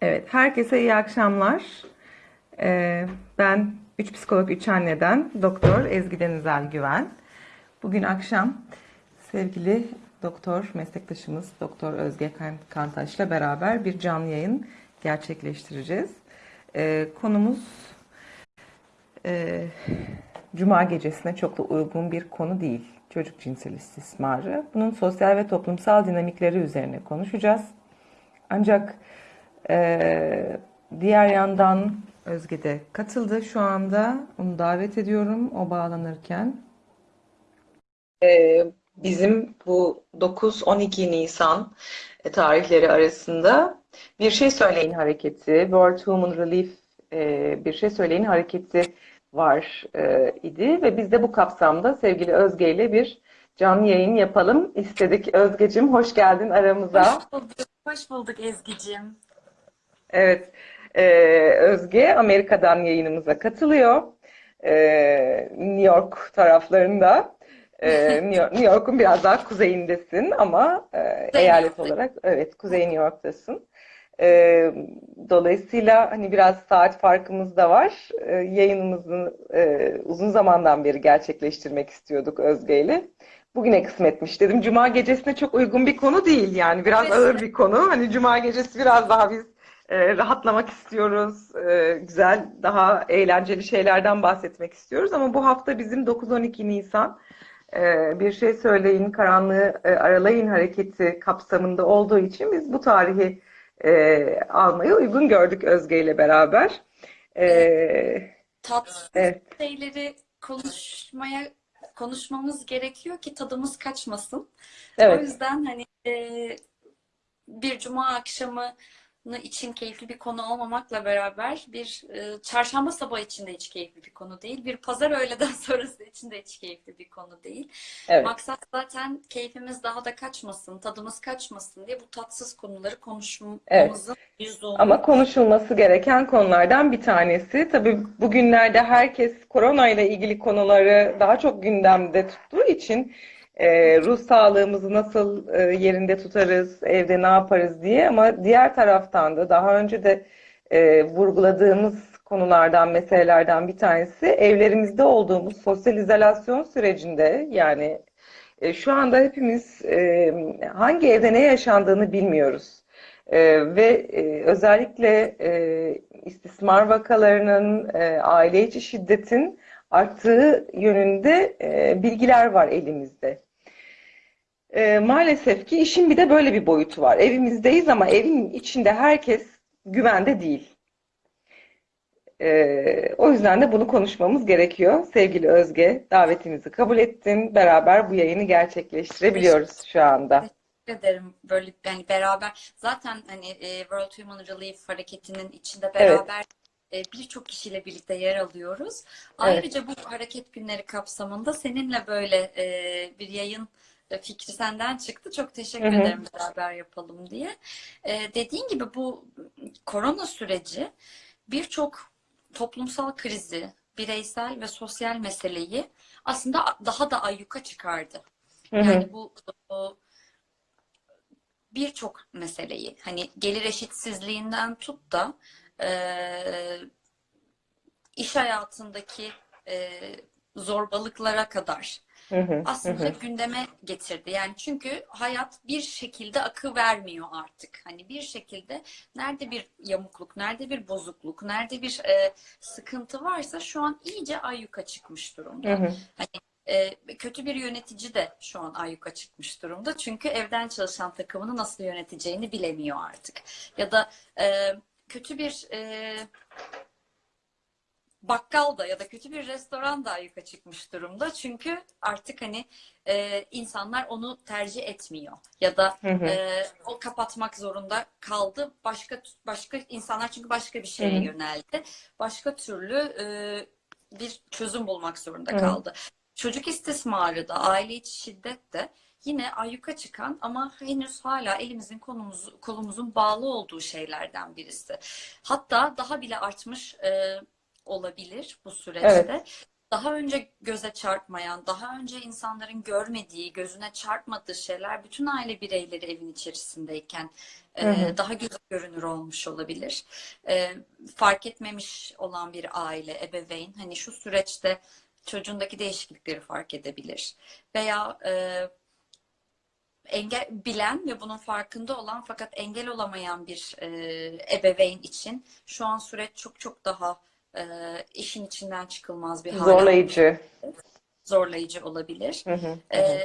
Evet, herkese iyi akşamlar. Ee, ben 3 psikolog 3 anneden Doktor Ezgi Denizel Güven. Bugün akşam sevgili doktor meslektaşımız Doktor Özge Kan- Kantaş'la beraber bir canlı yayın gerçekleştireceğiz. Ee, konumuz e, Cuma gecesine çok da uygun bir konu değil. Çocuk cinsel istismarı. Bunun sosyal ve toplumsal dinamikleri üzerine konuşacağız. Ancak ee, diğer yandan Özge de katıldı şu anda. Onu davet ediyorum o bağlanırken. Ee, bizim bu 9-12 Nisan e, tarihleri arasında Bir Şey Söyleyin hareketi, World Human Relief e, Bir Şey Söyleyin hareketi var e, idi ve biz de bu kapsamda sevgili Özge ile bir canlı yayın yapalım istedik. Özgecim hoş geldin aramıza. Hoş bulduk, hoş bulduk Ezgi'cim. Evet, ee, Özge Amerika'dan yayınımıza katılıyor. Ee, New York taraflarında. Ee, New York- New York'un biraz daha kuzeyindesin ama e, eyalet olarak evet Kuzey New York'tasın. Ee, dolayısıyla hani biraz saat farkımız da var. Ee, yayınımızı e, uzun zamandan beri gerçekleştirmek istiyorduk Özge ile. Bugüne kısmetmiş dedim. Cuma gecesine çok uygun bir konu değil yani biraz ağır bir konu. Hani Cuma gecesi biraz daha biz e, rahatlamak istiyoruz. E, güzel, daha eğlenceli şeylerden bahsetmek istiyoruz. Ama bu hafta bizim 9-12 Nisan e, bir şey söyleyin, karanlığı e, aralayın hareketi kapsamında olduğu için biz bu tarihi e, almayı uygun gördük Özge ile beraber. E, Tatsız evet, şeyleri konuşmaya konuşmamız gerekiyor ki tadımız kaçmasın. O evet, yüzden hani e, bir cuma akşamı için keyifli bir konu olmamakla beraber bir e, çarşamba sabahı için de hiç keyifli bir konu değil. Bir pazar öğleden sonrası için de hiç keyifli bir konu değil. evet. Maksat zaten keyfimiz daha da kaçmasın, tadımız kaçmasın diye bu tatsız konuları Evet. konuşmamızın lüzumu. Ama konuşulması gereken konulardan bir tanesi. Tabii bugünlerde herkes korona ile ilgili konuları daha çok gündemde tuttuğu için e, ruh sağlığımızı nasıl e, yerinde tutarız, evde ne yaparız diye. Ama diğer taraftan da daha önce de e, vurguladığımız konulardan, meselelerden bir tanesi evlerimizde olduğumuz sosyal izolasyon sürecinde yani e, şu anda hepimiz e, hangi evde ne yaşandığını bilmiyoruz. Ee, ve e, özellikle e, istismar vakalarının, e, aile içi şiddetin arttığı yönünde e, bilgiler var elimizde. E, maalesef ki işin bir de böyle bir boyutu var. Evimizdeyiz ama evin içinde herkes güvende değil. E, o yüzden de bunu konuşmamız gerekiyor. Sevgili Özge, davetimizi kabul ettin. Beraber bu yayını gerçekleştirebiliyoruz şu anda. Teşekkür ederim. Böyle yani beraber zaten hani e, World Human Relief hareketinin içinde Evet, beraber e, birçok kişiyle birlikte yer alıyoruz. evet. Ayrıca bu hareket günleri kapsamında seninle böyle e, bir yayın fikri senden çıktı. Çok Hı teşekkür hı. ederim beraber yapalım diye. E, dediğin gibi bu korona süreci birçok toplumsal krizi, bireysel ve sosyal meseleyi aslında daha da ayyuka çıkardı. Hı hı. Yani bu bu birçok meseleyi hani gelir eşitsizliğinden tut da eee, iş hayatındaki eee, zorbalıklara kadar Hı hı. Hı aslında gündeme getirdi. Yani çünkü hayat bir şekilde akı vermiyor artık. Hani bir şekilde nerede bir yamukluk, nerede bir bozukluk, nerede bir e, sıkıntı varsa şu an iyice ayyuka çıkmış durumda. Hani e, kötü bir yönetici de şu an ayyuka çıkmış durumda. Çünkü evden çalışan takımını nasıl yöneteceğini bilemiyor artık. Ya da e, kötü bir e, bakkal da ya da kötü bir restoran da ayyuka çıkmış durumda. Çünkü artık hani e, insanlar onu tercih etmiyor ya da Hı hı. e, o kapatmak zorunda kaldı. Başka başka insanlar çünkü başka bir şeye hı. yöneldi. Başka türlü e, bir çözüm bulmak zorunda Hı hı. kaldı. Çocuk istismarı da, aile içi şiddet de yine ayyuka çıkan ama henüz hala elimizin kolumuz, kolumuzun bağlı olduğu şeylerden birisi. Hatta daha bile artmış e, olabilir bu Evet. süreçte. daha önce göze çarpmayan, daha önce insanların görmediği, gözüne çarpmadığı şeyler bütün aile bireyleri evin içerisindeyken e, Hı hı. daha göze görünür olmuş olabilir. E, fark etmemiş olan bir aile, ebeveyn hani şu süreçte çocuğundaki değişiklikleri fark edebilir. Veya e, engel bilen ve bunun farkında olan fakat engel olamayan bir e, ebeveyn için şu an süreç çok çok daha e, işin içinden çıkılmaz bir hale Zorlayıcı. zorlayıcı olabilir. Hı hı, hı hı.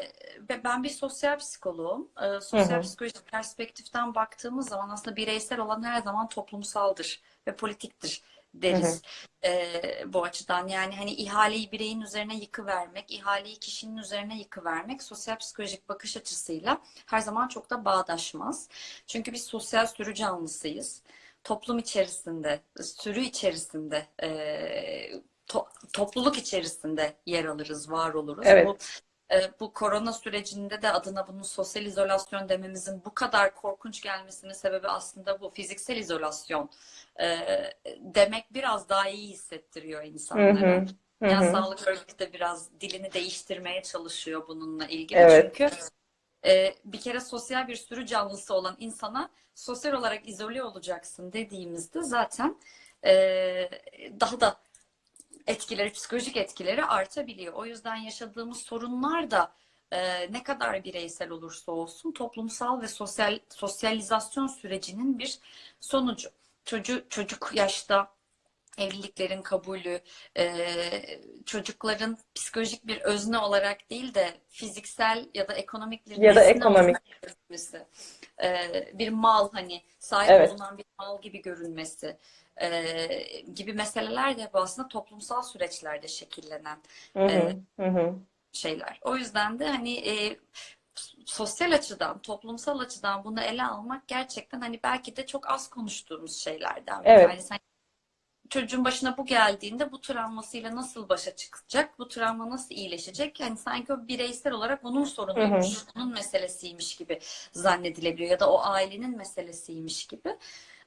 Ve ben bir sosyal psikoloğum. Hı sosyal hı. psikolojik perspektiften baktığımız zaman aslında bireysel olan her zaman toplumsaldır ve politiktir Hı hı. deriz ee, bu açıdan. Yani hani ihaleyi bireyin üzerine yıkıvermek, ihaleyi kişinin üzerine yıkıvermek sosyal psikolojik bakış açısıyla her zaman çok da bağdaşmaz. Çünkü biz sosyal sürü canlısıyız. Toplum içerisinde, sürü içerisinde, e, to- topluluk içerisinde yer alırız, var oluruz. Evet. Bu e, bu korona sürecinde de adına bunun sosyal izolasyon dememizin bu kadar korkunç gelmesinin sebebi aslında bu fiziksel izolasyon e, demek biraz daha iyi hissettiriyor insanlara. hı, hı Dünya hı. Sağlık Örgütü de biraz dilini değiştirmeye çalışıyor bununla ilgili. Evet. Çünkü e, bir kere sosyal bir sürü canlısı olan insana sosyal olarak izole olacaksın dediğimizde zaten e, daha da etkileri, psikolojik etkileri artabiliyor. O yüzden yaşadığımız sorunlar da e, ne kadar bireysel olursa olsun toplumsal ve sosyal sosyalizasyon sürecinin bir sonucu. Çocuk çocuk yaşta evliliklerin kabulü, e, çocukların psikolojik bir özne olarak değil de fiziksel ya da ekonomik bir Ya da ekonomik. olarak görülmesi, e, bir mal hani sahip Evet. olunan bir mal gibi görünmesi e, gibi meseleler de hep aslında toplumsal süreçlerde şekillenen Hı hı, hı hı. şeyler. O yüzden de hani sosyal açıdan, toplumsal açıdan bunu ele almak gerçekten hani belki de çok az konuştuğumuz şeylerden Evet. tanesi. Hani çocuğun başına bu geldiğinde bu travmasıyla nasıl başa çıkacak, bu travma nasıl iyileşecek? Yani sanki o bireysel olarak onun sorunuymuş, onun meselesiymiş gibi zannedilebiliyor ya da o ailenin meselesiymiş gibi.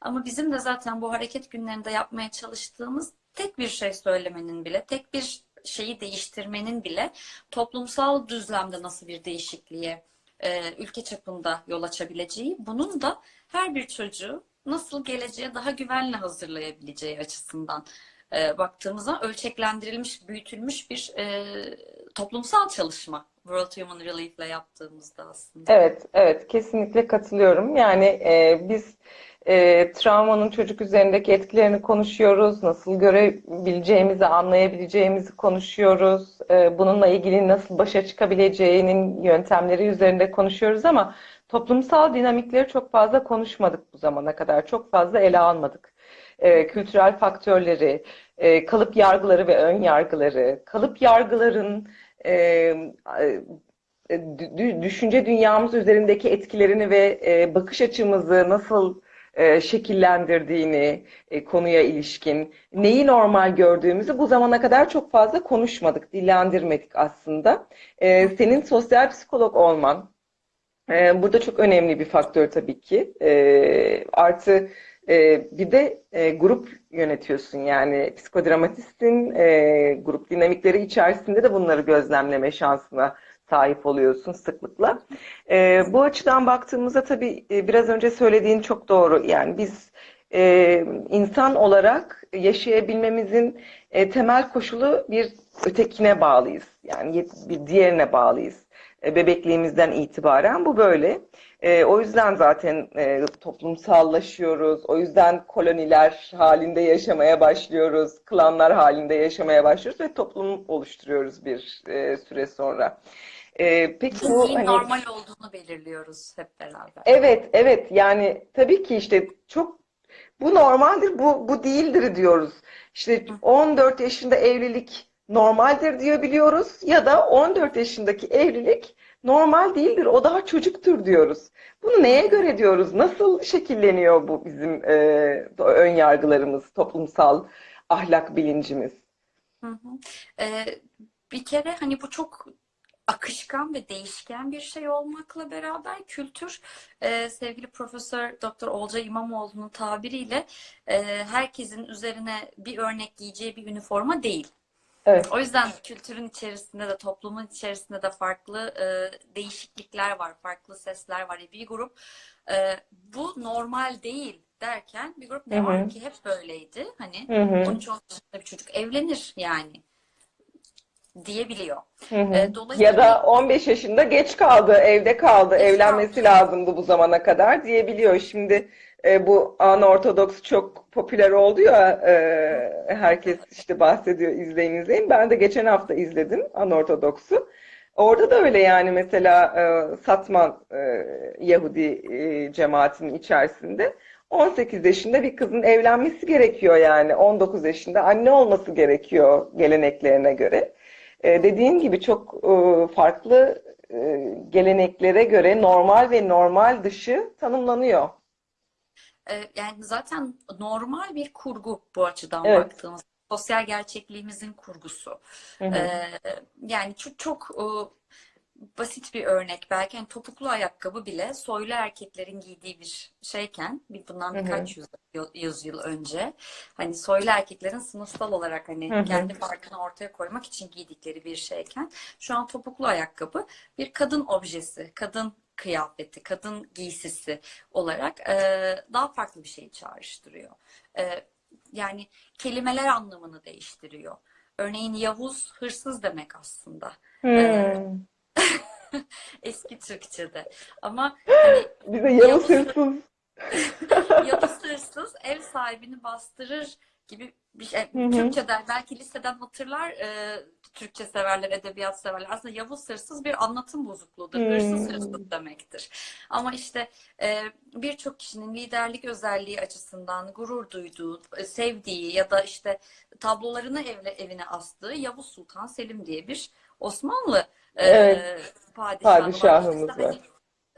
Ama bizim de zaten bu hareket günlerinde yapmaya çalıştığımız tek bir şey söylemenin bile, tek bir şeyi değiştirmenin bile toplumsal düzlemde nasıl bir değişikliğe e, ülke çapında yol açabileceği, bunun da her bir çocuğu nasıl geleceğe daha güvenle hazırlayabileceği açısından e, baktığımızda ölçeklendirilmiş, büyütülmüş bir e, toplumsal çalışma. World Human Relief'le yaptığımızda aslında. Evet, evet, kesinlikle katılıyorum. Yani e, biz e, travmanın çocuk üzerindeki etkilerini konuşuyoruz, nasıl görebileceğimizi, anlayabileceğimizi konuşuyoruz. E, bununla ilgili nasıl başa çıkabileceğinin yöntemleri üzerinde konuşuyoruz ama toplumsal dinamikleri çok fazla konuşmadık bu zamana kadar, çok fazla ele almadık. E, kültürel faktörleri, e, kalıp yargıları ve ön yargıları, kalıp yargıların e, e, dü- düşünce dünyamız üzerindeki etkilerini ve e, bakış açımızı nasıl e, şekillendirdiğini e, konuya ilişkin, neyi normal gördüğümüzü bu zamana kadar çok fazla konuşmadık, dillendirmedik aslında. E, senin sosyal psikolog olman e, burada çok önemli bir faktör tabii ki. E, artı e, bir de e, grup yönetiyorsun yani psikodramatistsin, e, grup dinamikleri içerisinde de bunları gözlemleme şansına sahip oluyorsun sıklıkla. E, bu açıdan baktığımızda tabii biraz önce söylediğin çok doğru. Yani biz insan olarak yaşayabilmemizin temel koşulu bir ötekine bağlıyız. Yani bir diğerine bağlıyız. E, bebekliğimizden itibaren bu böyle. E, o yüzden zaten e, toplumsallaşıyoruz. O yüzden koloniler halinde yaşamaya başlıyoruz. Klanlar halinde yaşamaya başlıyoruz ve toplum oluşturuyoruz bir e, süre sonra. E, peki bu Neyin hani normal olduğunu belirliyoruz hep beraber. Evet, evet. Yani tabii ki işte çok bu normaldir, bu bu değildir diyoruz. İşte 14 yaşında evlilik normaldir diyebiliyoruz ya da 14 yaşındaki evlilik normal değildir, o daha çocuktur diyoruz. Bunu neye göre diyoruz? Nasıl şekilleniyor bu bizim e, ön yargılarımız, toplumsal ahlak bilincimiz? Hı hı. Ee, bir kere hani bu çok akışkan ve değişken bir şey olmakla beraber kültür e, sevgili Profesör Doktor Olcay İmamoğlu'nun tabiriyle e, herkesin üzerine bir örnek giyeceği bir üniforma değil. Evet. O yüzden kültürün içerisinde de toplumun içerisinde de farklı e, değişiklikler var, farklı sesler var. Bir grup e, bu normal değil derken bir grup ne var ki hep böyleydi. Hani Hı hı. 13-14 yaşında bir çocuk evlenir yani diyebiliyor. Hı hı. E, Ya da 15 yaşında geç kaldı, evde kaldı, evlenmesi lazımdı bu zamana kadar diyebiliyor. Şimdi e, bu anortodoks çok popüler oldu ya, e, herkes işte bahsediyor, izleyin izleyin. Ben de geçen hafta izledim anortodoksu. Orada da öyle yani mesela e, Satman e, Yahudi e, cemaatinin içerisinde 18 yaşında bir kızın evlenmesi gerekiyor yani 19 yaşında anne olması gerekiyor geleneklerine göre. E, dediğin gibi çok e, farklı e, geleneklere göre normal ve normal dışı tanımlanıyor. E, yani zaten normal bir kurgu bu açıdan Evet. baktığımız. Sosyal gerçekliğimizin kurgusu. Hı hı. Ee, yani çok çok e, basit bir örnek belki hani topuklu ayakkabı bile soylu erkeklerin giydiği bir şeyken bir bundan Hı hı. birkaç yüz, yüzyıl önce hani soylu erkeklerin sınıfsal olarak hani Hı hı. kendi farkını ortaya koymak için giydikleri bir şeyken şu an topuklu ayakkabı bir kadın objesi, kadın kıyafeti, kadın giysisi olarak e, daha farklı bir şey çağrıştırıyor. E, yani kelimeler anlamını değiştiriyor. Örneğin Yavuz hırsız demek aslında. Ee, Hmm. eski Türkçe'de. Ama hani Bize Yavuz Yavuz, hırsız. Yavuz hırsız ev sahibini bastırır gibi bir şey. Hı hı. Türkçeden belki liseden hatırlar e, Türkçe severler, edebiyat severler. Aslında Yavuz hırsız bir anlatım bozukluğudur. Hırsız Hmm. hırsız demektir. Ama işte e, birçok kişinin liderlik özelliği açısından gurur duyduğu, e, sevdiği ya da işte tablolarını evle, evine astığı Yavuz Sultan Selim diye bir Osmanlı e, Evet, padişahı var. padişahımız var. hani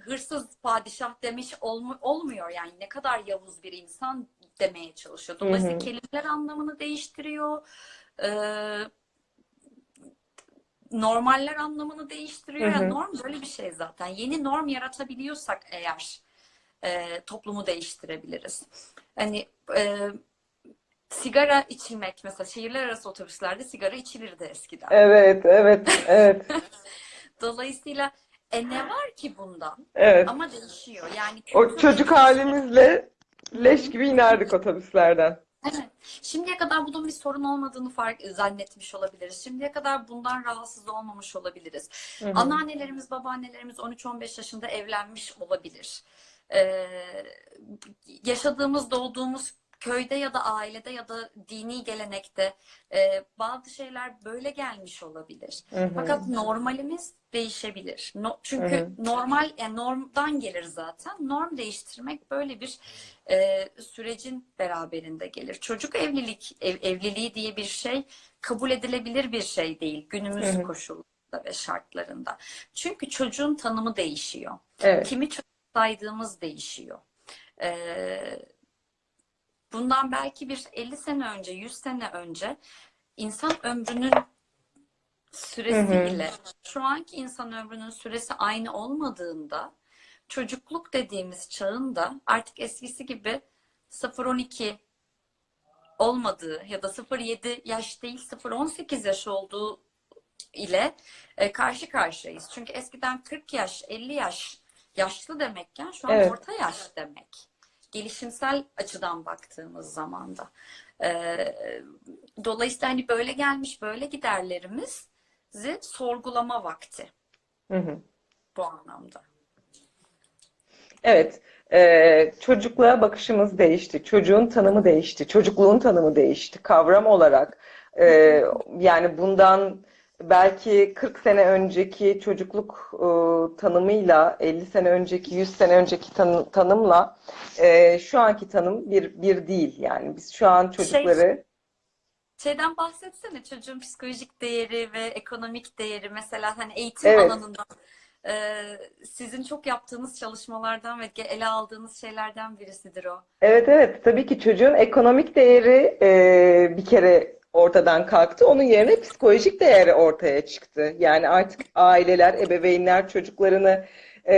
hırsız padişah demiş olmu- olmuyor yani ne kadar Yavuz bir insan demeye çalışıyor. Hı Dolayısıyla hı. kelimeler anlamını değiştiriyor. Ee, normaller anlamını değiştiriyor. Hı Yani hı. norm böyle bir şey zaten. Yeni norm yaratabiliyorsak eğer e, toplumu değiştirebiliriz. Hani e, sigara içilmek mesela şehirler arası otobüslerde sigara içilirdi eskiden. Evet, evet, evet, Dolayısıyla e, ne var ki bundan? evet. Ama değişiyor. Yani O çocuk halimizle leş gibi inerdik otobüslerden. Evet. Şimdiye kadar bunun bir sorun olmadığını fark zannetmiş olabiliriz. Şimdiye kadar bundan rahatsız olmamış olabiliriz. Hı hı. Anneannelerimiz, babaannelerimiz 13-15 yaşında evlenmiş olabilir. Ee, yaşadığımız, doğduğumuz köyde ya da ailede ya da dini gelenekte e, bazı şeyler böyle gelmiş olabilir. Hı hı. Fakat normalimiz değişebilir. No, Hı çünkü hı. normal, yani normdan gelir zaten. Norm değiştirmek böyle bir e, sürecin beraberinde gelir. Çocuk evlilik, ev, evliliği diye bir şey kabul edilebilir bir şey değil Hı günümüz hı. koşullarında ve şartlarında. Çünkü çocuğun tanımı değişiyor. Evet. Kimi çocuk saydığımız değişiyor. Ee, bundan belki bir 50 sene önce, 100 sene önce insan ömrünün Hı hı. süresi ile şu anki insan ömrünün süresi aynı olmadığında çocukluk dediğimiz çağın da artık eskisi gibi 0-12 olmadığı ya da 0-7 yaş değil 0-18 yaş olduğu ile e, karşı karşıyayız. Çünkü eskiden 40 yaş, 50 yaş yaşlı demekken şu an Evet. orta yaş demek. Gelişimsel açıdan baktığımız zaman da. E, dolayısıyla hani böyle gelmiş böyle giderlerimizi sorgulama vakti Hı hı. bu anlamda. Evet, eee, çocukluğa bakışımız değişti, çocuğun tanımı değişti, çocukluğun tanımı değişti kavram olarak. Eee, yani bundan belki 40 sene önceki çocukluk eee, tanımıyla 50 sene önceki, 100 sene önceki tanı- tanımla eee, şu anki tanım bir bir değil. Yani biz şu an Şey çocukları Şeyden bahsetsene çocuğun psikolojik değeri ve ekonomik değeri mesela hani eğitim evet alanında e, sizin çok yaptığınız çalışmalardan ve ele aldığınız şeylerden birisidir o. Evet evet tabii ki çocuğun ekonomik değeri e, bir kere ortadan kalktı. Onun yerine psikolojik değeri ortaya çıktı. Yani artık aileler, ebeveynler çocuklarını e,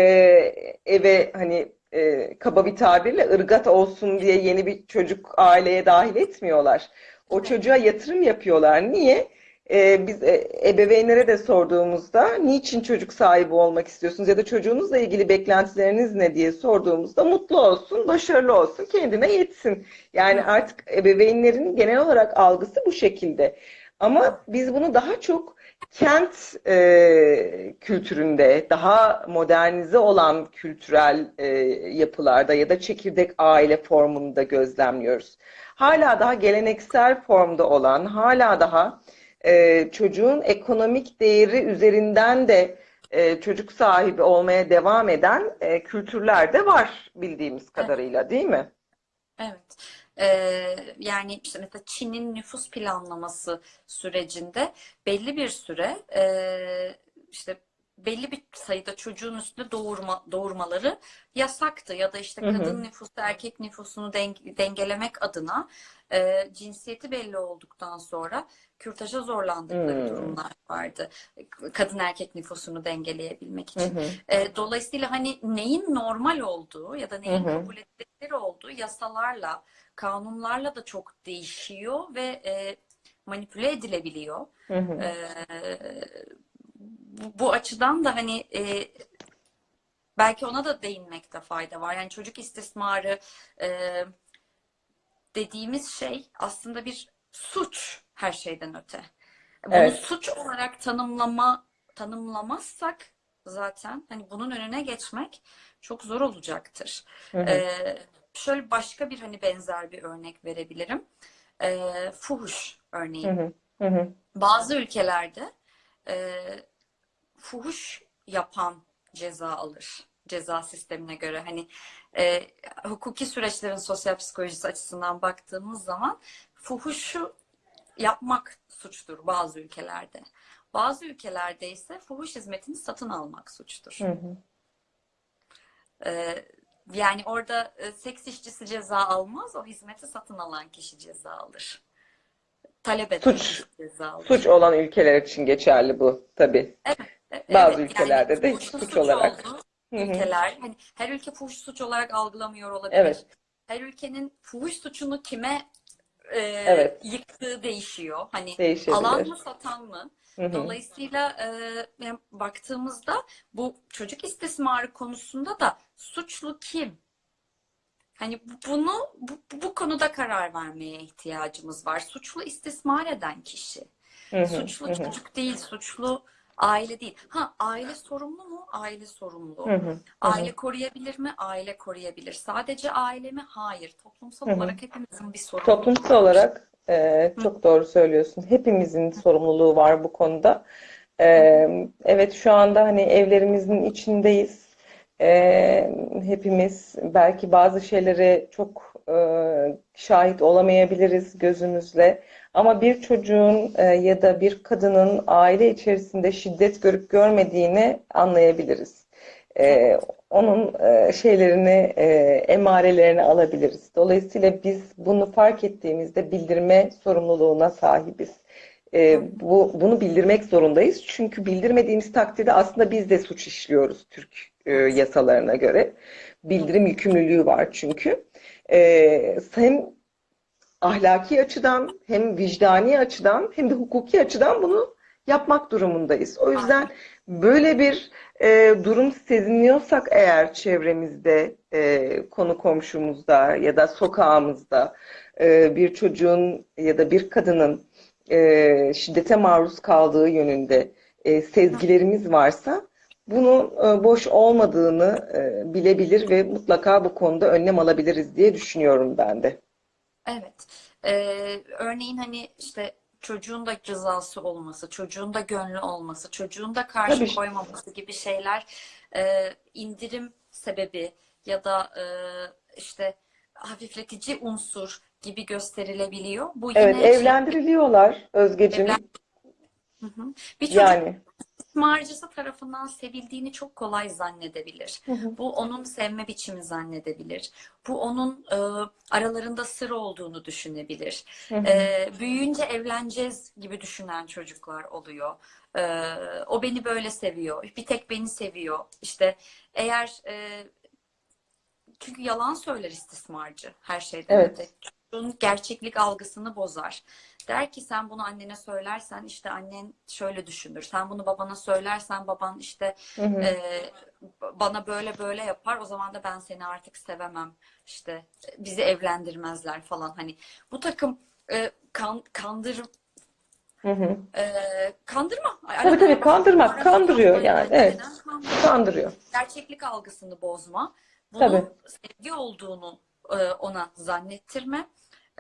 eve hani e, kaba bir tabirle ırgat olsun diye yeni bir çocuk aileye dahil etmiyorlar. O çocuğa yatırım yapıyorlar. Niye? E, biz e, ebeveynlere de sorduğumuzda niçin çocuk sahibi olmak istiyorsunuz ya da çocuğunuzla ilgili beklentileriniz ne diye sorduğumuzda mutlu olsun, başarılı olsun, kendine yetsin. Yani artık ebeveynlerin genel olarak algısı bu şekilde. Ama biz bunu daha çok kent e, kültüründe, daha modernize olan kültürel e, yapılarda ya da çekirdek aile formunda gözlemliyoruz. Hala daha geleneksel formda olan, hala daha e, çocuğun ekonomik değeri üzerinden de e, çocuk sahibi olmaya devam eden e, kültürler de var bildiğimiz kadarıyla, değil mi? Evet. Ee, yani işte mesela Çin'in nüfus planlaması sürecinde belli bir süre e, işte belli bir sayıda çocuğun üstünde doğurma, doğurmaları yasaktı ya da işte Hı hı. kadın nüfusu erkek nüfusunu deng- dengelemek adına e, cinsiyeti belli olduktan sonra kürtaja zorlandıkları Hmm. durumlar vardı. Kadın erkek nüfusunu dengeleyebilmek için. hı. E, dolayısıyla hani neyin normal olduğu ya da neyin hı. kabul edilebilir olduğu yasalarla, kanunlarla da çok değişiyor ve e, manipüle edilebiliyor. Hı hı. E, bu, bu açıdan da hani e, belki ona da değinmekte fayda var. Yani çocuk istismarı e, dediğimiz şey aslında bir suç her şeyden öte. Bunu Evet. suç olarak tanımlama tanımlamazsak zaten hani bunun önüne geçmek çok zor olacaktır. Hı hı. Ee, şöyle başka bir hani benzer bir örnek verebilirim. Ee, fuhuş Hı örneği. hı. Hı hı. Bazı ülkelerde e, fuhuş yapan ceza alır. Ceza sistemine göre hani e, hukuki süreçlerin sosyal psikolojisi açısından baktığımız zaman fuhuşu yapmak suçtur bazı ülkelerde. Bazı ülkelerde ise fuhuş hizmetini satın almak suçtur. Hı hı. Ee, yani orada e, seks işçisi ceza almaz, o hizmeti satın alan kişi ceza alır. Talep eden Suç. ceza alır. Suç olan ülkeler için geçerli bu tabii. E- Bazı evet, ülkelerde yani de suç suç olarak. olduğu. Ülkeler, hani her ülke fuhuş suç olarak algılamıyor olabilir. Evet. Her ülkenin fuhuş suçunu kime e, Evet. yıktığı değişiyor. Hani alan mı satan mı? Hı hı. Dolayısıyla e, yani baktığımızda bu çocuk istismarı konusunda da suçlu kim? Hani bu- bunu bu, bu konuda karar vermeye ihtiyacımız var. Suçlu istismar eden kişi. Hı hı. Suçlu hı. çocuk değil, suçlu aile değil. Ha aile sorumlu mu? Aile sorumlu. Hı hı. Hı hı. Aile koruyabilir mi? Aile koruyabilir. Sadece aile mi? Hayır. Toplumsal Hı hı. olarak hepimizin bir sorumluluğu Toplumsal olarak e, çok doğru söylüyorsun. Hepimizin sorumluluğu var bu konuda. E, evet şu anda hani evlerimizin içindeyiz. E, hepimiz belki bazı şeylere çok e, şahit olamayabiliriz gözümüzle. Ama bir çocuğun e, ya da bir kadının aile içerisinde şiddet görüp görmediğini anlayabiliriz. E, onun e, şeylerini, emarelerini alabiliriz. Dolayısıyla biz bunu fark ettiğimizde bildirme sorumluluğuna sahibiz. E, bu, bunu bildirmek zorundayız. Çünkü bildirmediğimiz takdirde aslında biz de suç işliyoruz Türk e, yasalarına göre. Bildirim yükümlülüğü var çünkü. E, hem ahlaki açıdan hem vicdani açıdan hem de hukuki açıdan bunu yapmak durumundayız. O yüzden böyle bir e, durum seziniyorsak eğer çevremizde, e, konu komşumuzda ya da sokağımızda e, bir çocuğun ya da bir kadının e, şiddete maruz kaldığı yönünde e, sezgilerimiz varsa bunun e, boş olmadığını e, bilebilir ve mutlaka bu konuda önlem alabiliriz diye düşünüyorum ben de. Evet. Ee, örneğin hani işte çocuğun da rızası olması, çocuğun da gönlü olması, çocuğun da karşı Tabii. koymaması gibi şeyler e, indirim sebebi ya da e, işte hafifletici unsur gibi gösterilebiliyor. Bu Evet, yine şey- evlendiriliyorlar Özgeciğim. Evlen- Hı hı. Bir çocuk Yani. İstismarcısı tarafından sevildiğini çok kolay zannedebilir. Hı hı. Bu onun sevme biçimi zannedebilir. Bu onun e, aralarında sır olduğunu düşünebilir. Hı hı. E, büyüyünce evleneceğiz gibi düşünen çocuklar oluyor. E, o beni böyle seviyor. Bir tek beni seviyor. İşte eğer e, çünkü yalan söyler istismarcı her şeyden Evet. öte. Çocuğun gerçeklik algısını bozar. Der ki sen bunu annene söylersen işte annen şöyle düşünür. Sen bunu babana söylersen baban işte Hı hı. e, bana böyle böyle yapar. O zaman da ben seni artık sevemem. İşte bizi evlendirmezler falan. Hani bu takım e, kan, kandır Hı hı. e, kandırma. Tabii tabii kandırmak, kandırıyor yani. Evet. Kandırıyor Kandırıyor. gerçeklik algısını bozma. Bunun Tabii. sevgi olduğunu ona zannettirme.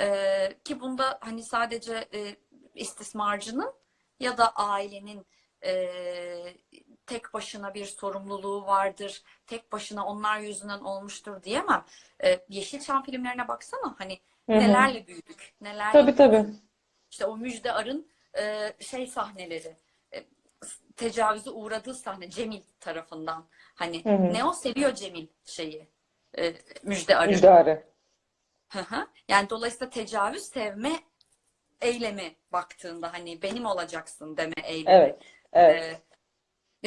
E, ki bunda hani sadece e, istismarcının ya da ailenin e, tek başına bir sorumluluğu vardır. Tek başına onlar yüzünden olmuştur diyemem. E, Yeşilçam filmlerine baksana hani Hı hı. nelerle büyüdük. Nelerle Tabii tabii. işte o Müjde Ar'ın e, şey sahneleri, e, tecavüze uğradığı sahne Cemil tarafından. Hani Hı hı. ne o seviyor Cemil şeyi, e, Müjde Ar'ı. Müjdarı. Hı hı. Yani dolayısıyla tecavüz sevme eylemi baktığında hani benim olacaksın deme eylemi. Evet. Evet. E,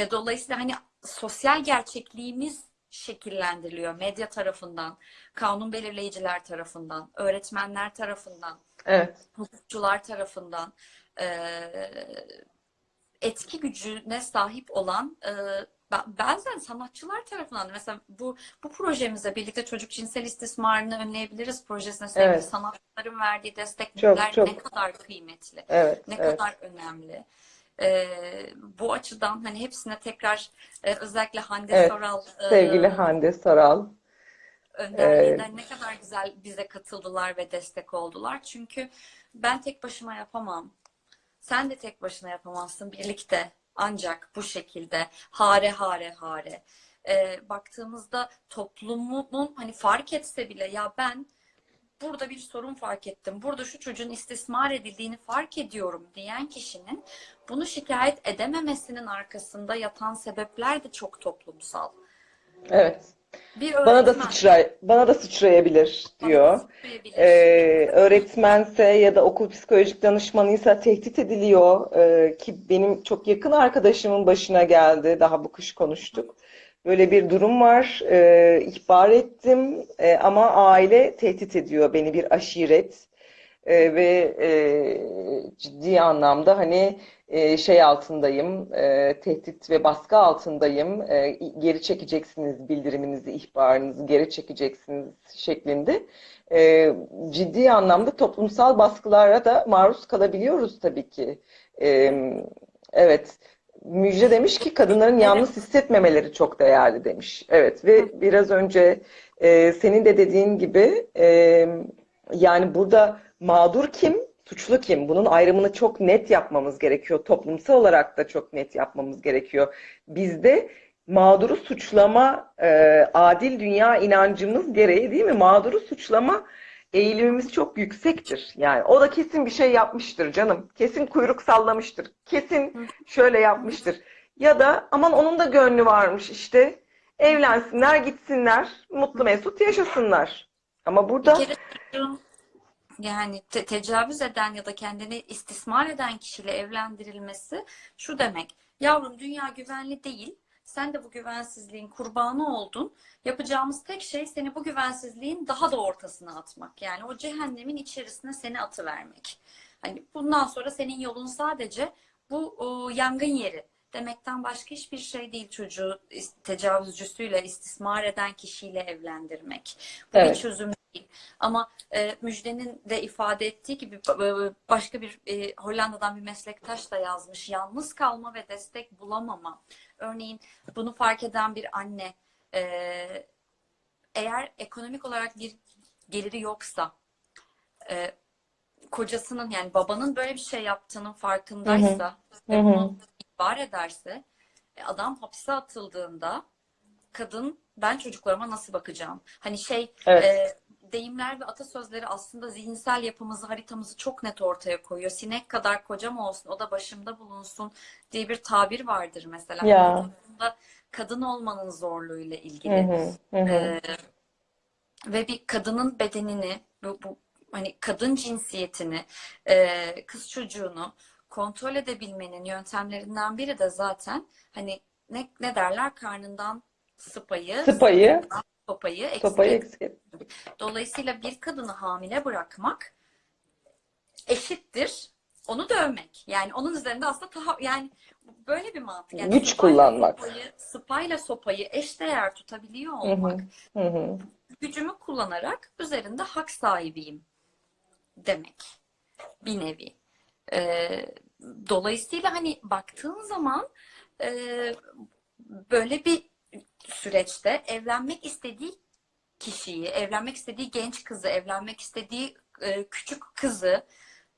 ya dolayısıyla hani sosyal gerçekliğimiz şekillendiriliyor medya tarafından, kanun belirleyiciler tarafından, öğretmenler tarafından Evet. hukukçular tarafından e, etki gücüne sahip olan e, bazen sanatçılar tarafından da mesela bu bu projemize birlikte çocuk cinsel istismarını önleyebiliriz projesine sevgili Evet. sanatçıların verdiği destekler ne kadar kıymetli, Evet. ne Evet. kadar önemli. E, bu açıdan hani hepsine tekrar e, özellikle Hande Evet. Soral e, Sevgili Hande Saral. önderliğinden ne kadar güzel bize katıldılar ve destek oldular. Çünkü ben tek başıma yapamam. Sen de tek başına yapamazsın. Birlikte ancak bu şekilde hare hare hare. Ee, baktığımızda toplumun hani fark etse bile ya ben burada bir sorun fark ettim. Burada şu çocuğun istismar edildiğini fark ediyorum diyen kişinin bunu şikayet edememesinin arkasında yatan sebepler de çok toplumsal. Evet. Bir Bana da sıçray, bana da sıçrayabilir diyor. sıçrayabilir. Ee, öğretmense ya da okul psikolojik danışmanıysa tehdit ediliyor. Ee, ki benim çok yakın arkadaşımın başına geldi. Daha bu kış konuştuk. Böyle bir durum var. Ee, ihbar ettim Ee, ama aile tehdit ediyor beni bir aşiret. Ee, ve e, ciddi anlamda hani e, şey altındayım, e, tehdit ve baskı altındayım. E, geri çekeceksiniz bildiriminizi, ihbarınızı geri çekeceksiniz şeklinde. E, ciddi anlamda toplumsal baskılara da maruz kalabiliyoruz tabii ki. E, evet. Müjde demiş ki kadınların yalnız hissetmemeleri çok değerli demiş. Evet ve biraz önce e, senin de dediğin gibi e, yani burada mağdur kim, suçlu kim? Bunun ayrımını çok net yapmamız gerekiyor. Toplumsal olarak da çok net yapmamız gerekiyor. Bizde mağduru suçlama e, adil dünya inancımız gereği değil mi? Mağduru suçlama eğilimimiz çok yüksektir. Yani o da kesin bir şey yapmıştır canım. Kesin kuyruk sallamıştır. Kesin şöyle yapmıştır. Ya da aman onun da gönlü varmış işte. Evlensinler, gitsinler, mutlu mesut yaşasınlar. Ama burada çocuğun yani te- tecavüz eden ya da kendini istismar eden kişiyle evlendirilmesi şu demek. Yavrum dünya güvenli değil. Sen de bu güvensizliğin kurbanı oldun. Yapacağımız tek şey seni bu güvensizliğin daha da ortasına atmak. Yani o cehennemin içerisine seni atıvermek. Hani bundan sonra senin yolun sadece bu o, yangın yeri demekten başka hiçbir şey değil çocuğu tecavüzcüsüyle, istismar eden kişiyle evlendirmek. Bu bir Evet. çözüm değil. Ama e, Müjde'nin de ifade ettiği gibi ba- başka bir e, Hollanda'dan bir meslektaş da yazmış. Yalnız kalma ve destek bulamama. Örneğin bunu fark eden bir anne e, eğer ekonomik olarak bir geliri yoksa e, kocasının yani babanın böyle bir şey yaptığının farkındaysa ve bunu ihbar ederse e, adam hapse atıldığında kadın ben çocuklarıma nasıl bakacağım? Hani şey Evet. e, deyimler ve atasözleri aslında zihinsel yapımızı, haritamızı çok net ortaya koyuyor. Sinek kadar kocam olsun, o da başımda bulunsun diye bir tabir vardır mesela. Ya. Bu toplumda kadın olmanın zorluğuyla ilgili. hı, hı hı. Ee, ve bir kadının bedenini, bu, bu hani kadın cinsiyetini, e, kız çocuğunu kontrol edebilmenin yöntemlerinden biri de zaten hani ne, ne derler karnından sıpayı, Sıpayı, sopayı eksik Sopayı eksik et. Dolayısıyla bir kadını hamile bırakmak eşittir onu dövmek. Yani onun üzerinde aslında taha- yani böyle bir mantık. Yani Güç kullanmak. Sopayı, sıpayla sopayı eşdeğer tutabiliyor Hı hı. olmak. Hı hı. Gücümü kullanarak üzerinde hak sahibiyim demek. Bir nevi. Ee, dolayısıyla hani baktığın zaman e, böyle bir süreçte evlenmek istediği kişiyi, evlenmek istediği genç kızı, evlenmek istediği e, küçük kızı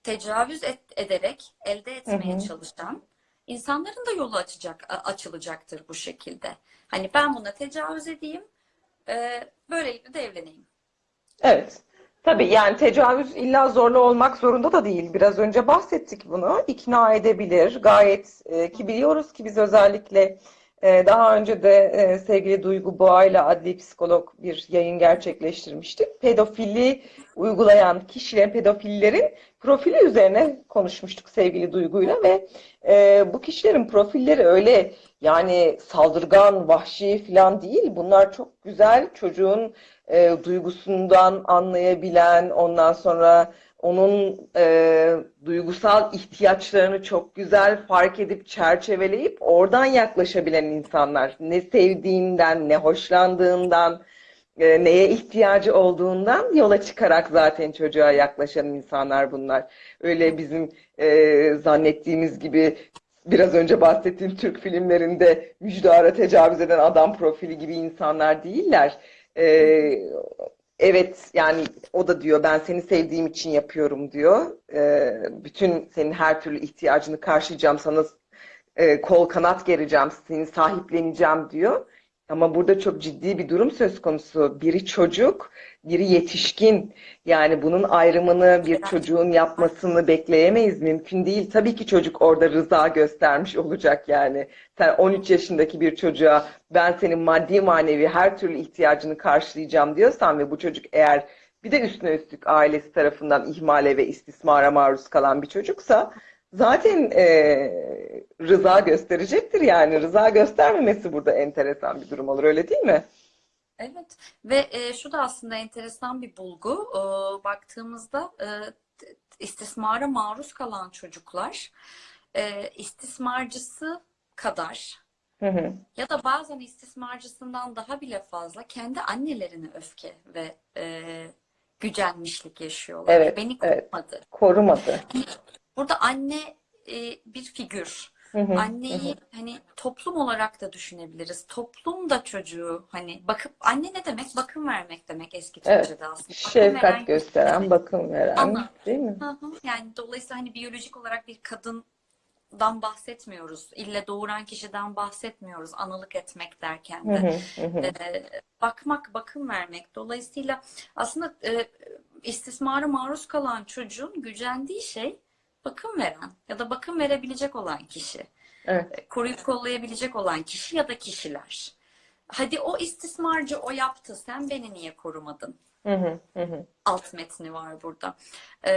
tecavüz et- ederek elde etmeye Hı hı. çalışan insanların da yolu açacak, açılacaktır bu şekilde. Hani ben buna tecavüz edeyim, e, böylelikle de evleneyim. Evet. Tabii yani tecavüz illa zorla olmak zorunda da değil. Biraz önce bahsettik bunu. İkna edebilir. Gayet e, ki biliyoruz ki biz özellikle daha önce de e, sevgili Duygu Boğa'yla adli psikolog bir yayın gerçekleştirmiştik. Pedofili uygulayan kişilerin, pedofillerin profili üzerine konuşmuştuk sevgili Duygu'yla ve e, bu kişilerin profilleri öyle yani saldırgan, vahşi falan değil. Bunlar çok güzel çocuğun e, duygusundan anlayabilen, ondan sonra onun e, duygusal ihtiyaçlarını çok güzel fark edip çerçeveleyip oradan yaklaşabilen insanlar. Ne sevdiğinden, ne hoşlandığından, e, neye ihtiyacı olduğundan yola çıkarak zaten çocuğa yaklaşan insanlar bunlar. Öyle bizim e, zannettiğimiz gibi biraz önce bahsettiğim Türk filmlerinde müjdara tecavüz eden adam profili gibi insanlar değiller. Ee, evet yani o da diyor ben seni sevdiğim için yapıyorum diyor. Ee, bütün senin her türlü ihtiyacını karşılayacağım sana e, kol kanat gereceğim seni sahipleneceğim diyor. Ama burada çok ciddi bir durum söz konusu. Biri çocuk, biri yetişkin. Yani bunun ayrımını bir çocuğun yapmasını bekleyemeyiz. Mümkün değil. Tabii ki çocuk orada rıza göstermiş olacak yani. Sen 13 yaşındaki bir çocuğa ben senin maddi manevi her türlü ihtiyacını karşılayacağım diyorsan ve bu çocuk eğer bir de üstüne üstlük ailesi tarafından ihmale ve istismara maruz kalan bir çocuksa zaten e, rıza gösterecektir yani. Rıza göstermemesi burada enteresan bir durum olur öyle değil mi? Evet ve e, şu da aslında enteresan bir bulgu. E, baktığımızda e, istismara maruz kalan çocuklar e, istismarcısı kadar Hı hı. ya da bazen istismarcısından daha bile fazla kendi annelerine öfke ve e, gücenmişlik yaşıyorlar. Evet, Beni evet. korumadı. Korumadı. Burada anne e, bir figür. Hı hı, Anneyi hani toplum olarak da düşünebiliriz. Toplum da çocuğu hani bakıp anne ne demek? Bakım vermek demek eski Evet. Türkçe'de aslında. Bakım veren Şefkat kişi gösteren, demek. bakım veren, Ana. değil mi? Hı hı. Yani dolayısıyla hani biyolojik olarak bir kadından bahsetmiyoruz. İlle doğuran kişiden bahsetmiyoruz. Analık etmek derken Hı de. hı, hı hı. Ee, bakmak, bakım vermek. Dolayısıyla aslında e, istismara maruz kalan çocuğun gücendiği şey bakım veren ya da bakım verebilecek olan kişi. Evet. Koruyup kollayabilecek olan kişi ya da kişiler. Hadi o istismarcı o yaptı, sen beni niye korumadın? Hı hı, alt metni var burada. Ee,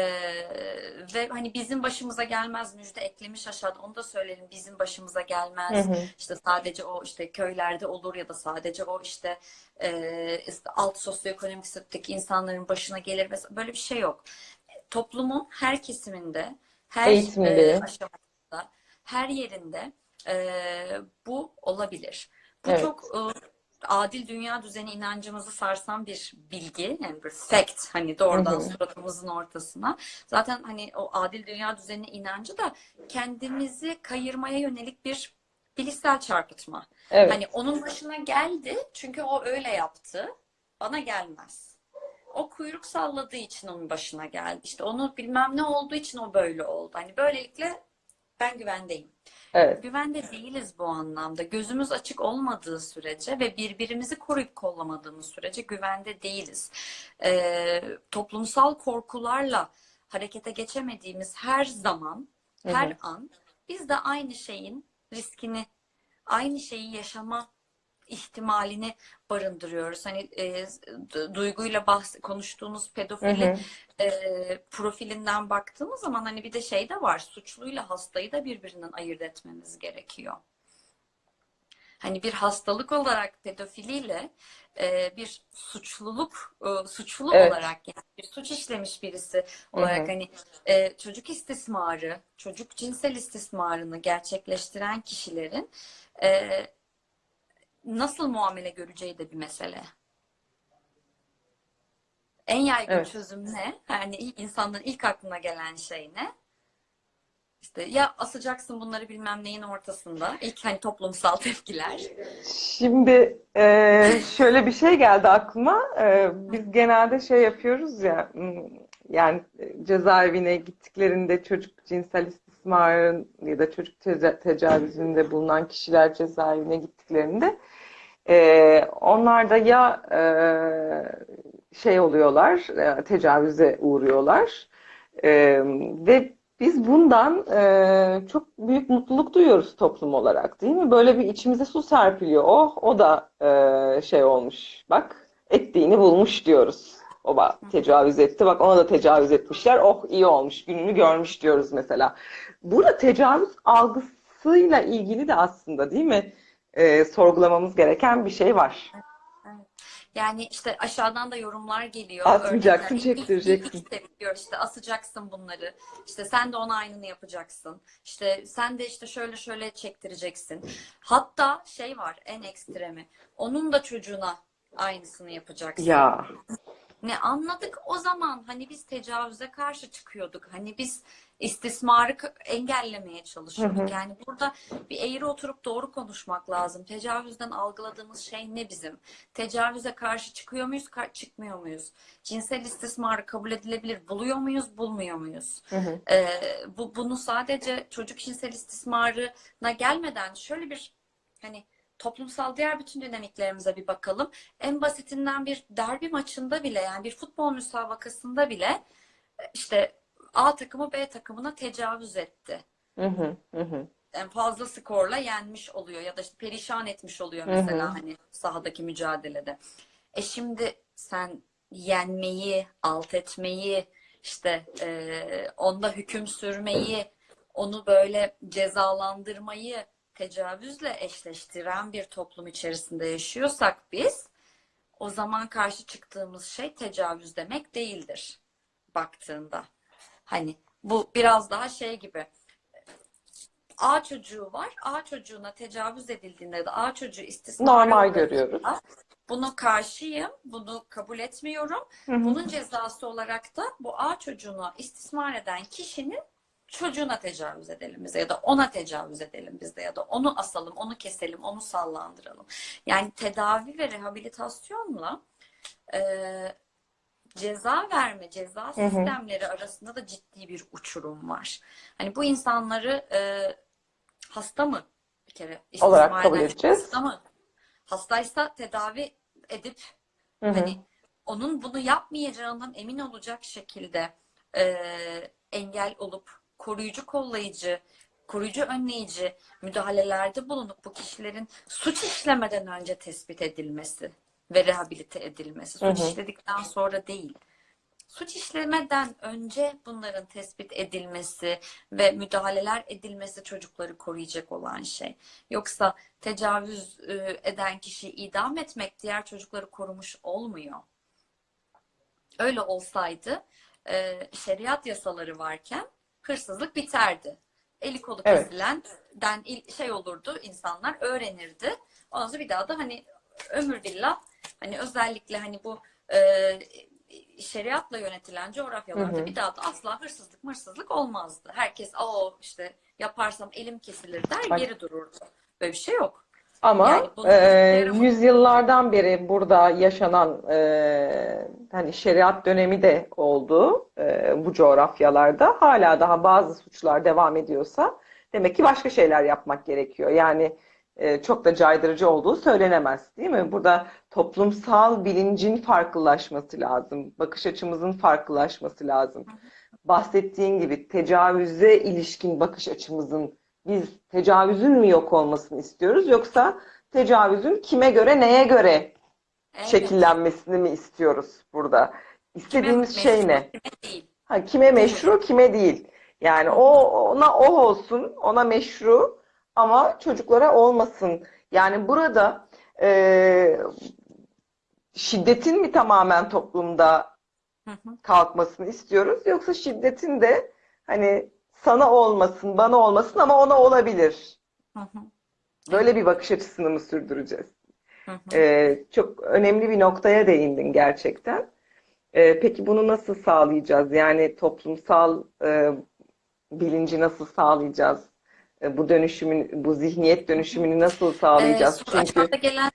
ve hani bizim başımıza gelmez müjde eklemiş aşağıda onu da söyleyelim bizim başımıza gelmez. Hı hı. İşte sadece o işte köylerde olur ya da sadece o işte, e, işte alt sosyoekonomik statüdeki insanların başına gelir böyle bir şey yok. Toplumun her kesiminde, her Eğitimli. e, aşamasında, her yerinde e, bu olabilir. Bu Evet. çok e, adil dünya düzeni inancımızı sarsan bir bilgi, yani bir fact hani doğrudan Hı hı. suratımızın ortasına. Zaten hani o adil dünya düzeni inancı da kendimizi kayırmaya yönelik bir bilişsel çarpıtma. Evet. Hani onun başına geldi çünkü o öyle yaptı. Bana gelmez. O kuyruk salladığı için onun başına geldi. İşte onu bilmem ne olduğu için o böyle oldu. Hani böylelikle ben güvendeyim. Evet. Güvende değiliz bu anlamda. Gözümüz açık olmadığı sürece ve birbirimizi koruyup kollamadığımız sürece güvende değiliz. Ee, toplumsal korkularla harekete geçemediğimiz her zaman, her hı. an biz de aynı şeyin riskini, aynı şeyi yaşama ihtimalini barındırıyoruz. Hani e, du- duyguyla bahs konuştuğunuz Hı pedofili hı. e, profilinden baktığımız zaman hani bir de şey de var. Suçluyla hastayı da birbirinden ayırt etmemiz gerekiyor. hani bir hastalık olarak pedofiliyle e, bir suçluluk e, suçlu Evet. olarak yani bir suç işlemiş birisi Hı olarak hı. hani e, çocuk istismarı, çocuk cinsel istismarını gerçekleştiren kişilerin e, nasıl muamele göreceği de bir mesele. En yaygın Evet. çözüm ne? Yani insanların ilk aklına gelen şey ne? İşte ya asacaksın bunları bilmem neyin ortasında. İlk hani toplumsal tepkiler. Şimdi e, şöyle bir şey geldi aklıma. E, biz genelde şey yapıyoruz ya, yani cezaevine gittiklerinde çocuk cinsel istismarın ya da çocuk tecavüzünde bulunan kişiler cezaevine gittiklerinde e, onlar da ya e, şey oluyorlar, e, tecavüze uğruyorlar E, ve biz bundan e, çok büyük mutluluk duyuyoruz toplum olarak, değil mi? Böyle bir içimize su serpiliyor. Oh, o da e, şey olmuş. Bak, ettiğini bulmuş diyoruz. O bak tecavüz etti. Bak ona da tecavüz etmişler. Oh iyi olmuş. Gününü görmüş diyoruz mesela. Burada tecavüz algısıyla ilgili de aslında değil mi? E, sorgulamamız gereken bir şey var. Evet. Yani işte aşağıdan da yorumlar geliyor. İlk- çektireceksin. ilk işte diyor işte asacaksın bunları. İşte sen de ona aynını yapacaksın. İşte sen de işte şöyle şöyle çektireceksin. Hatta şey var en ekstremi. Onun da çocuğuna aynısını yapacaksın. Ya. Ne anladık o zaman hani biz tecavüze karşı çıkıyorduk. Hani biz istismarı engellemeye çalışıyorduk. Hı hı. Yani burada bir eğri oturup doğru konuşmak lazım. Tecavüzden algıladığımız şey ne bizim? Tecavüze karşı çıkıyor muyuz, çıkmıyor muyuz? Cinsel istismarı kabul edilebilir buluyor muyuz, bulmuyor muyuz? Hı hı. Ee, bu bunu sadece çocuk cinsel istismarına gelmeden şöyle bir hani toplumsal diğer bütün dinamiklerimize bir bakalım. En basitinden bir derbi maçında bile yani bir futbol müsabakasında bile işte A takımı B takımına tecavüz etti. Hı hı. Hı hı. Yani fazla skorla yenmiş oluyor ya da işte perişan etmiş oluyor Hı hı. mesela hani sahadaki mücadelede. E şimdi sen yenmeyi, alt etmeyi, işte e, onda hüküm sürmeyi, onu böyle cezalandırmayı tecavüzle eşleştiren bir toplum içerisinde yaşıyorsak biz, o zaman karşı çıktığımız şey tecavüz demek değildir baktığında. Hani bu biraz daha şey gibi. A çocuğu var. A çocuğuna tecavüz edildiğinde da A çocuğu istismara Normal görüyoruz. bunu karşıyım, bunu kabul etmiyorum. Hı hı. Bunun cezası olarak da bu A çocuğunu istismar eden kişinin çocuğuna tecavüz edelim bize ya da ona tecavüz edelim biz de ya da onu asalım, onu keselim, onu sallandıralım. Yani tedavi ve rehabilitasyonla e, ceza verme, ceza hı. sistemleri arasında da ciddi bir uçurum var. Hani bu insanları e, hasta mı bir kere Olarak kabul edeceğiz. hasta mı? Hastaysa tedavi edip Hı hı. hani onun bunu yapmayacağından emin olacak şekilde e, engel olup koruyucu kollayıcı, koruyucu önleyici müdahalelerde bulunup bu kişilerin suç işlemeden önce tespit edilmesi ve rehabilite edilmesi. Hı Suç hı. işledikten sonra değil. Suç işlemeden önce bunların tespit edilmesi ve müdahaleler edilmesi çocukları koruyacak olan şey. Yoksa tecavüz e, eden kişiyi idam etmek diğer çocukları korumuş olmuyor. Öyle olsaydı e, şeriat yasaları varken hırsızlık biterdi. Eli kolu Evet. kesilenden il- şey olurdu insanlar öğrenirdi. Ondan sonra bir daha da hani ömür billah hani özellikle hani bu e, şeriatla yönetilen coğrafyalarda Hı hı. bir daha da asla hırsızlık mırsızlık olmazdı. Herkes o işte yaparsam elim kesilir der Bak. geri dururdu. Böyle bir şey yok. Ama Yani e, yüzyıllardan beri burada yaşanan e, hani şeriat dönemi de oldu e, bu coğrafyalarda. Hala daha bazı suçlar devam ediyorsa demek ki başka şeyler yapmak gerekiyor. Yani e, çok da caydırıcı olduğu söylenemez, değil mi? Burada toplumsal bilincin farklılaşması lazım, bakış açımızın farklılaşması lazım. Bahsettiğin gibi tecavüze ilişkin bakış açımızın biz tecavüzün mü yok olmasını istiyoruz yoksa tecavüzün kime göre neye göre Evet. şekillenmesini mi istiyoruz burada? İstediğimiz Kime şey meşru, ne? kime değil. Ha, kime meşru, kime değil. Yani o ona o olsun, ona meşru ama çocuklara olmasın Yani burada e, şiddetin mi tamamen toplumda kalkmasını istiyoruz yoksa şiddetin de hani sana olmasın, bana olmasın ama ona olabilir. Hı hı. Böyle bir bakış açısını mı sürdüreceğiz? Hı hı. Ee, çok önemli bir noktaya değindin gerçekten. Ee, peki bunu nasıl sağlayacağız? Yani toplumsal e, bilinci nasıl sağlayacağız? E, bu dönüşümün, bu zihniyet dönüşümünü nasıl Ee, sağlayacağız? soru Çünkü gelen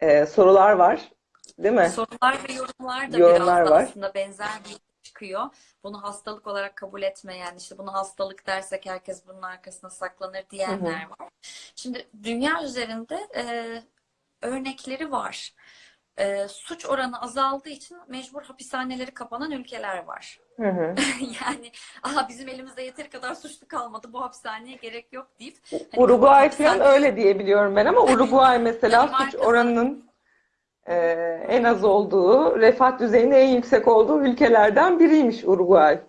e, sorular var, değil mi? sorular ve yorumlar da Yorumlar biraz var. aslında benzer bir çıkıyor. Bunu hastalık olarak kabul etmeyen, işte bunu hastalık dersek herkes bunun arkasına saklanır diyenler var. Şimdi dünya üzerinde e, örnekleri var. E, suç oranı azaldığı için mecbur hapishaneleri kapanan ülkeler var. Hı hı. Yani aha bizim elimizde yeteri kadar suçlu kalmadı bu hapishaneye gerek yok deyip hani Uruguay hapishane- falan öyle diye biliyorum ben ama Uruguay mesela suç oranının e, en az olduğu, refah düzeyinin en yüksek olduğu ülkelerden biriymiş Uruguay.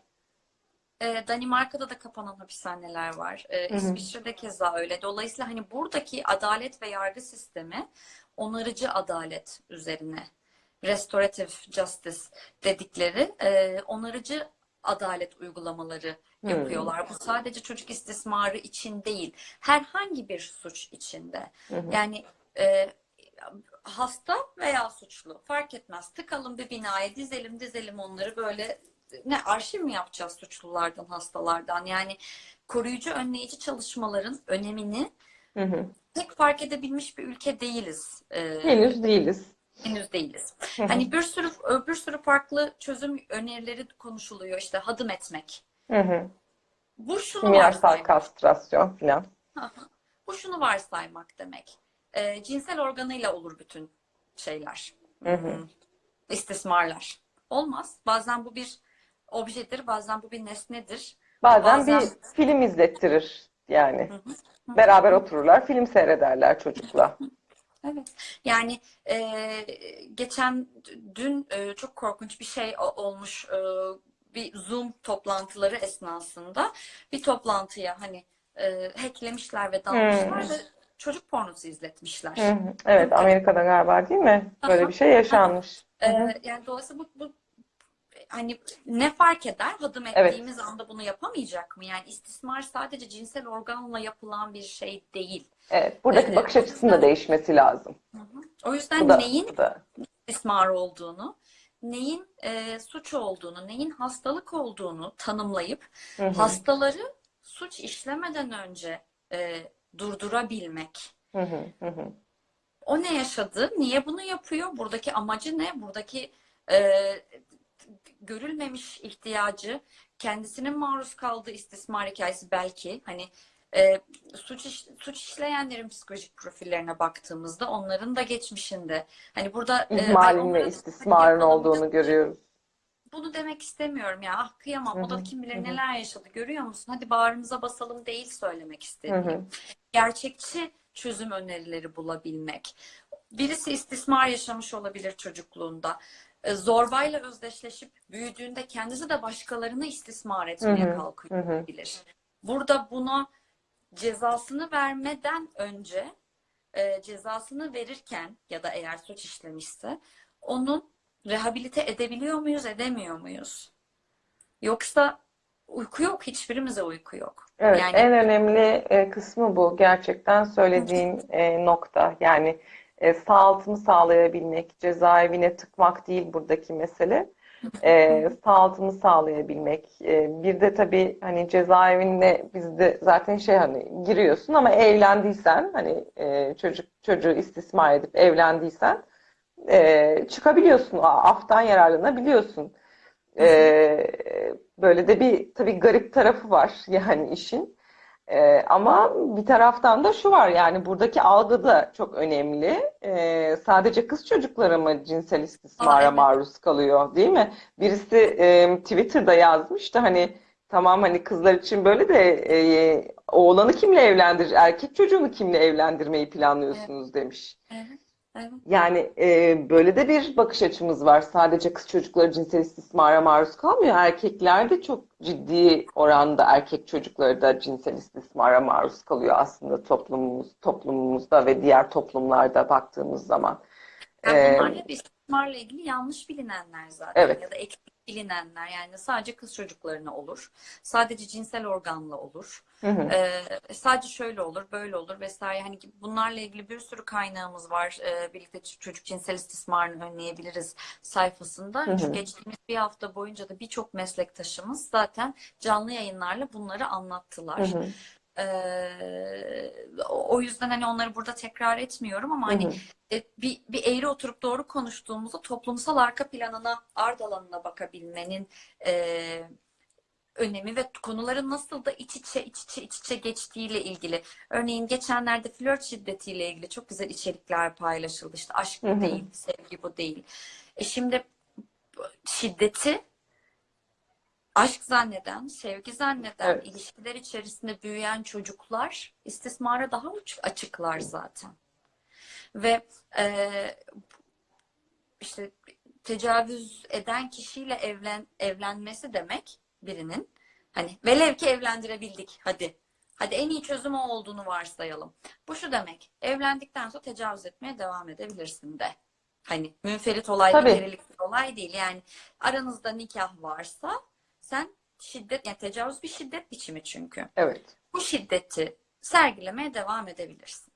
E, Danimarka'da da kapanan hapishaneler var. E, hı. İsviçre'de keza öyle. Dolayısıyla hani buradaki adalet ve yargı sistemi onarıcı adalet üzerine restorative justice dedikleri e, onarıcı adalet uygulamaları Hmm. yapıyorlar. Bu sadece çocuk istismarı için değil, herhangi bir suç içinde. Hı. Yani e, hasta veya suçlu fark etmez. Tıkalım bir binaya dizelim dizelim onları böyle ne arşiv mi yapacağız suçlulardan hastalardan yani koruyucu önleyici çalışmaların önemini Hı hı. pek fark edebilmiş bir ülke değiliz. Ee, Henüz değiliz. henüz değiliz. Hı hı. Hani bir sürü bir sürü farklı çözüm önerileri konuşuluyor işte hadım etmek. Hı hı. Bu şunu Kimyasal kastrasyon falan. Bu şunu varsaymak demek. Ee, cinsel organıyla olur bütün şeyler. Hı hı. Hmm, istismarlar. Olmaz. Bazen bu bir objedir, bazen bu bir nesnedir. Bazen bir Bazen- film izlettirir yani. Hı hı. Beraber otururlar, film seyrederler çocukla. Evet. Yani e, geçen dün e, çok korkunç bir şey olmuş. E, bir Zoom toplantıları esnasında bir toplantıya hani e, hacklemişler ve dalmışlar Hmm. ve çocuk pornosu izletmişler. Hı hı. Evet, Amerika'da galiba değil mi? Böyle Aha. bir şey yaşanmış. Hı hı. Ee, yani dolayısıyla bu, bu hani ne fark eder? Hadım Evet. ettiğimiz anda bunu yapamayacak mı? Yani istismar sadece cinsel organla yapılan bir şey değil. Evet, buradaki Ee, bakış açısının da değişmesi lazım. O yüzden Bu da, neyin bu da. istismar olduğunu, neyin e, suç olduğunu, neyin hastalık olduğunu tanımlayıp Hı hı. hastaları suç işlemeden önce e, durdurabilmek. Hı hı. Hı. O ne yaşadı? Niye bunu yapıyor? Buradaki amacı ne? Buradaki e, görülmemiş ihtiyacı, kendisinin maruz kaldığı istismar hikayesi belki hani e, suç iş- suç işleyenlerin psikolojik profillerine baktığımızda onların da geçmişinde hani burada e, İhmalin onlara ve istismarın olduğunu görüyoruz. Bunu demek istemiyorum ya. Ah kıyamam. O Hı da hı, kim bilir hı hı. neler yaşadı. Görüyor musun? Hadi bağrımıza basalım değil söylemek istediğim. hı. Gerçekçi çözüm önerileri bulabilmek. Birisi istismar yaşamış olabilir çocukluğunda. E, Zorbayla özdeşleşip büyüdüğünde kendisi de başkalarını istismar etmeye Hı hı, kalkıyor hı hı. olabilir. Burada buna cezasını vermeden önce e, cezasını verirken ya da eğer suç işlemişse onun rehabilite edebiliyor muyuz, edemiyor muyuz? Yoksa uyku yok, hiçbirimize uyku yok. Evet, Yani en önemli e, kısmı bu. Gerçekten söylediğin e, nokta. Yani e, sağaltımı sağlayabilmek, cezaevine tıkmak değil buradaki mesele. E, sağaltımı sağlayabilmek. E, bir de tabii hani cezaevinde bizde zaten şey hani giriyorsun ama evlendiysen hani e, çocuk çocuğu istismar edip evlendiysen e, çıkabiliyorsun. Aftan yararlanabiliyorsun. E, böyle de bir tabii garip tarafı var yani işin. Ee, ama bir taraftan da şu var yani buradaki algı da çok önemli. Ee, sadece kız çocukları mı cinsel istismara evet. maruz kalıyor, değil mi? Birisi e, Twitter'da yazmıştı hani tamam hani kızlar için böyle de e, oğlanı kimle evlendirir, erkek çocuğunu kimle evlendirmeyi planlıyorsunuz demiş. Evet. Evet. Yani e, böyle de bir bakış açımız var. Sadece kız çocukları cinsel istismara maruz kalmıyor. Erkekler de çok ciddi oranda erkek çocukları da cinsel istismara maruz kalıyor aslında toplumumuz, toplumumuzda ve diğer toplumlarda baktığımız zaman. Yani E, bunlar hep istismarla ilgili yanlış bilinenler zaten evet. ya da eksik bilinenler yani sadece kız çocuklarına olur. Sadece cinsel organla olur. Hı hı. Ee, sadece şöyle olur, böyle olur vesaire. Hani bunlarla ilgili bir sürü kaynağımız var. Ee, birlikte çocuk cinsel istismarını önleyebiliriz sayfasında. Hı hı. Çünkü geçtiğimiz bir hafta boyunca da birçok meslektaşımız zaten canlı yayınlarla bunları Hı anlattılar. hı. Ee, o yüzden hani onları burada tekrar etmiyorum ama Hı hani hı. e, bir, bir eğri oturup doğru konuştuğumuzda toplumsal arka planına, ard alanına bakabilmenin e, önemi ve konuların nasıl da iç içe iç içe iç içe geçtiğiyle ilgili. Örneğin geçenlerde flört şiddetiyle ilgili çok güzel içerikler paylaşıldı. İşte aşk Hı bu hı. değil, sevgi bu değil. E şimdi şiddeti aşk zanneden, sevgi zanneden, Evet. ilişkiler içerisinde büyüyen çocuklar istismara daha açıklar zaten. Ve e, işte tecavüz eden kişiyle evlen evlenmesi demek birinin hani velev ki evlendirebildik hadi. Hadi en iyi çözüm o olduğunu varsayalım. Bu şu demek. Evlendikten sonra tecavüz etmeye devam edebilirsin de. Hani münferit olay bir olay değil. Yani aranızda nikah varsa sen şiddet yani tecavüz bir şiddet biçimi çünkü. Evet. Bu şiddeti sergilemeye devam edebilirsin.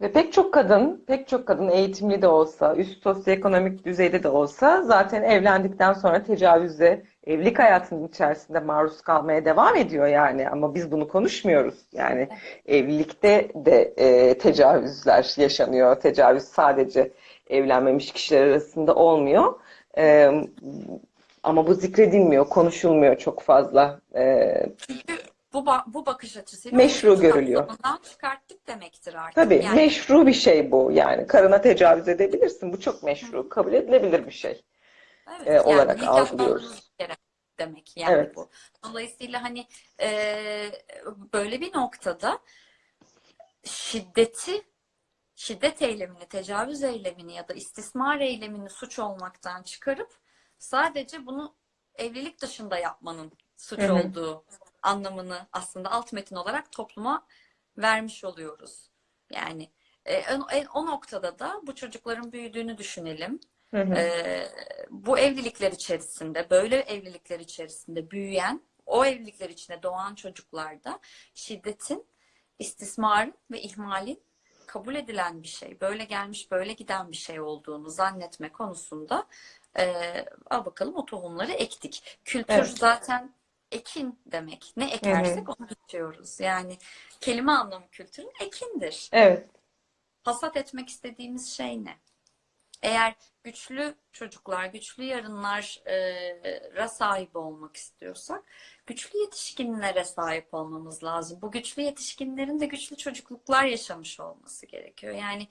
Ve pek çok kadın, pek çok kadın eğitimli de olsa, üst sosyoekonomik düzeyde de olsa zaten evlendikten sonra tecavüze, evlilik hayatının içerisinde maruz kalmaya devam ediyor yani. Ama biz bunu konuşmuyoruz. Yani evlilikte de e, tecavüzler yaşanıyor. Tecavüz sadece evlenmemiş kişiler arasında olmuyor. E, ama bu zikredilmiyor, konuşulmuyor çok fazla. E, Çünkü bu ba- bu bakış açısıyla Meşru görülüyor. çıkarttık demektir artık. Tabii Yani meşru bir şey bu yani. Karına tecavüz edebilirsin. Bu çok meşru, kabul edilebilir bir şey evet e, yani olarak algılıyoruz. demek yani Evet. bu. Dolayısıyla hani e, böyle bir noktada şiddeti şiddet eylemini, tecavüz eylemini ya da istismar eylemini suç olmaktan çıkarıp sadece bunu evlilik dışında yapmanın suç Hı hı. olduğu anlamını aslında alt metin olarak topluma vermiş oluyoruz. Yani e, en- o noktada da bu çocukların büyüdüğünü düşünelim. Hı hı. Ee, bu evlilikler içerisinde, böyle evlilikler içerisinde büyüyen, o evlilikler içinde doğan çocuklarda şiddetin, istismarın ve ihmalin kabul edilen bir şey, böyle gelmiş, böyle giden bir şey olduğunu zannetme konusunda ee, al bakalım o tohumları ektik. Kültür Evet. zaten ekin demek. Ne ekersek onu biçiyoruz. Yani kelime anlamı kültürün ekindir. Evet. Hasat etmek istediğimiz şey ne? Eğer güçlü çocuklar, güçlü yarınlara sahip olmak istiyorsak, güçlü yetişkinlere sahip olmamız lazım. Bu güçlü yetişkinlerin de güçlü çocukluklar yaşamış olması gerekiyor. Yani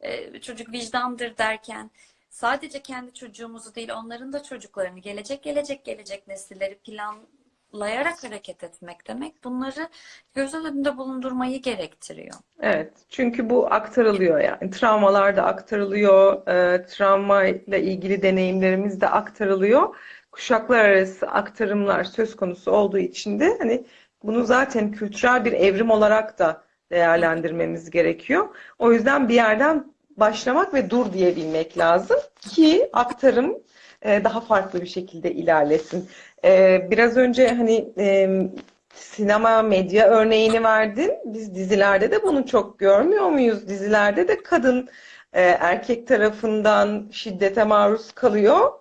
e, çocuk vicdandır derken sadece kendi çocuğumuzu değil, onların da çocuklarını, gelecek gelecek gelecek nesilleri planlayarak hareket etmek demek. Bunları göz önünde bulundurmayı gerektiriyor. Evet. Çünkü bu aktarılıyor yani. Travmalar da aktarılıyor. E, travmayla ilgili deneyimlerimiz de aktarılıyor. Kuşaklar arası aktarımlar söz konusu olduğu için de hani bunu zaten kültürel bir evrim olarak da değerlendirmemiz gerekiyor. O yüzden bir yerden başlamak ve dur diyebilmek lazım ki aktarım e, daha farklı bir şekilde ilerlesin. E, biraz önce hani e, sinema, medya örneğini verdin. Biz dizilerde de bunu çok görmüyor muyuz? Dizilerde de kadın erkek tarafından şiddete maruz kalıyor.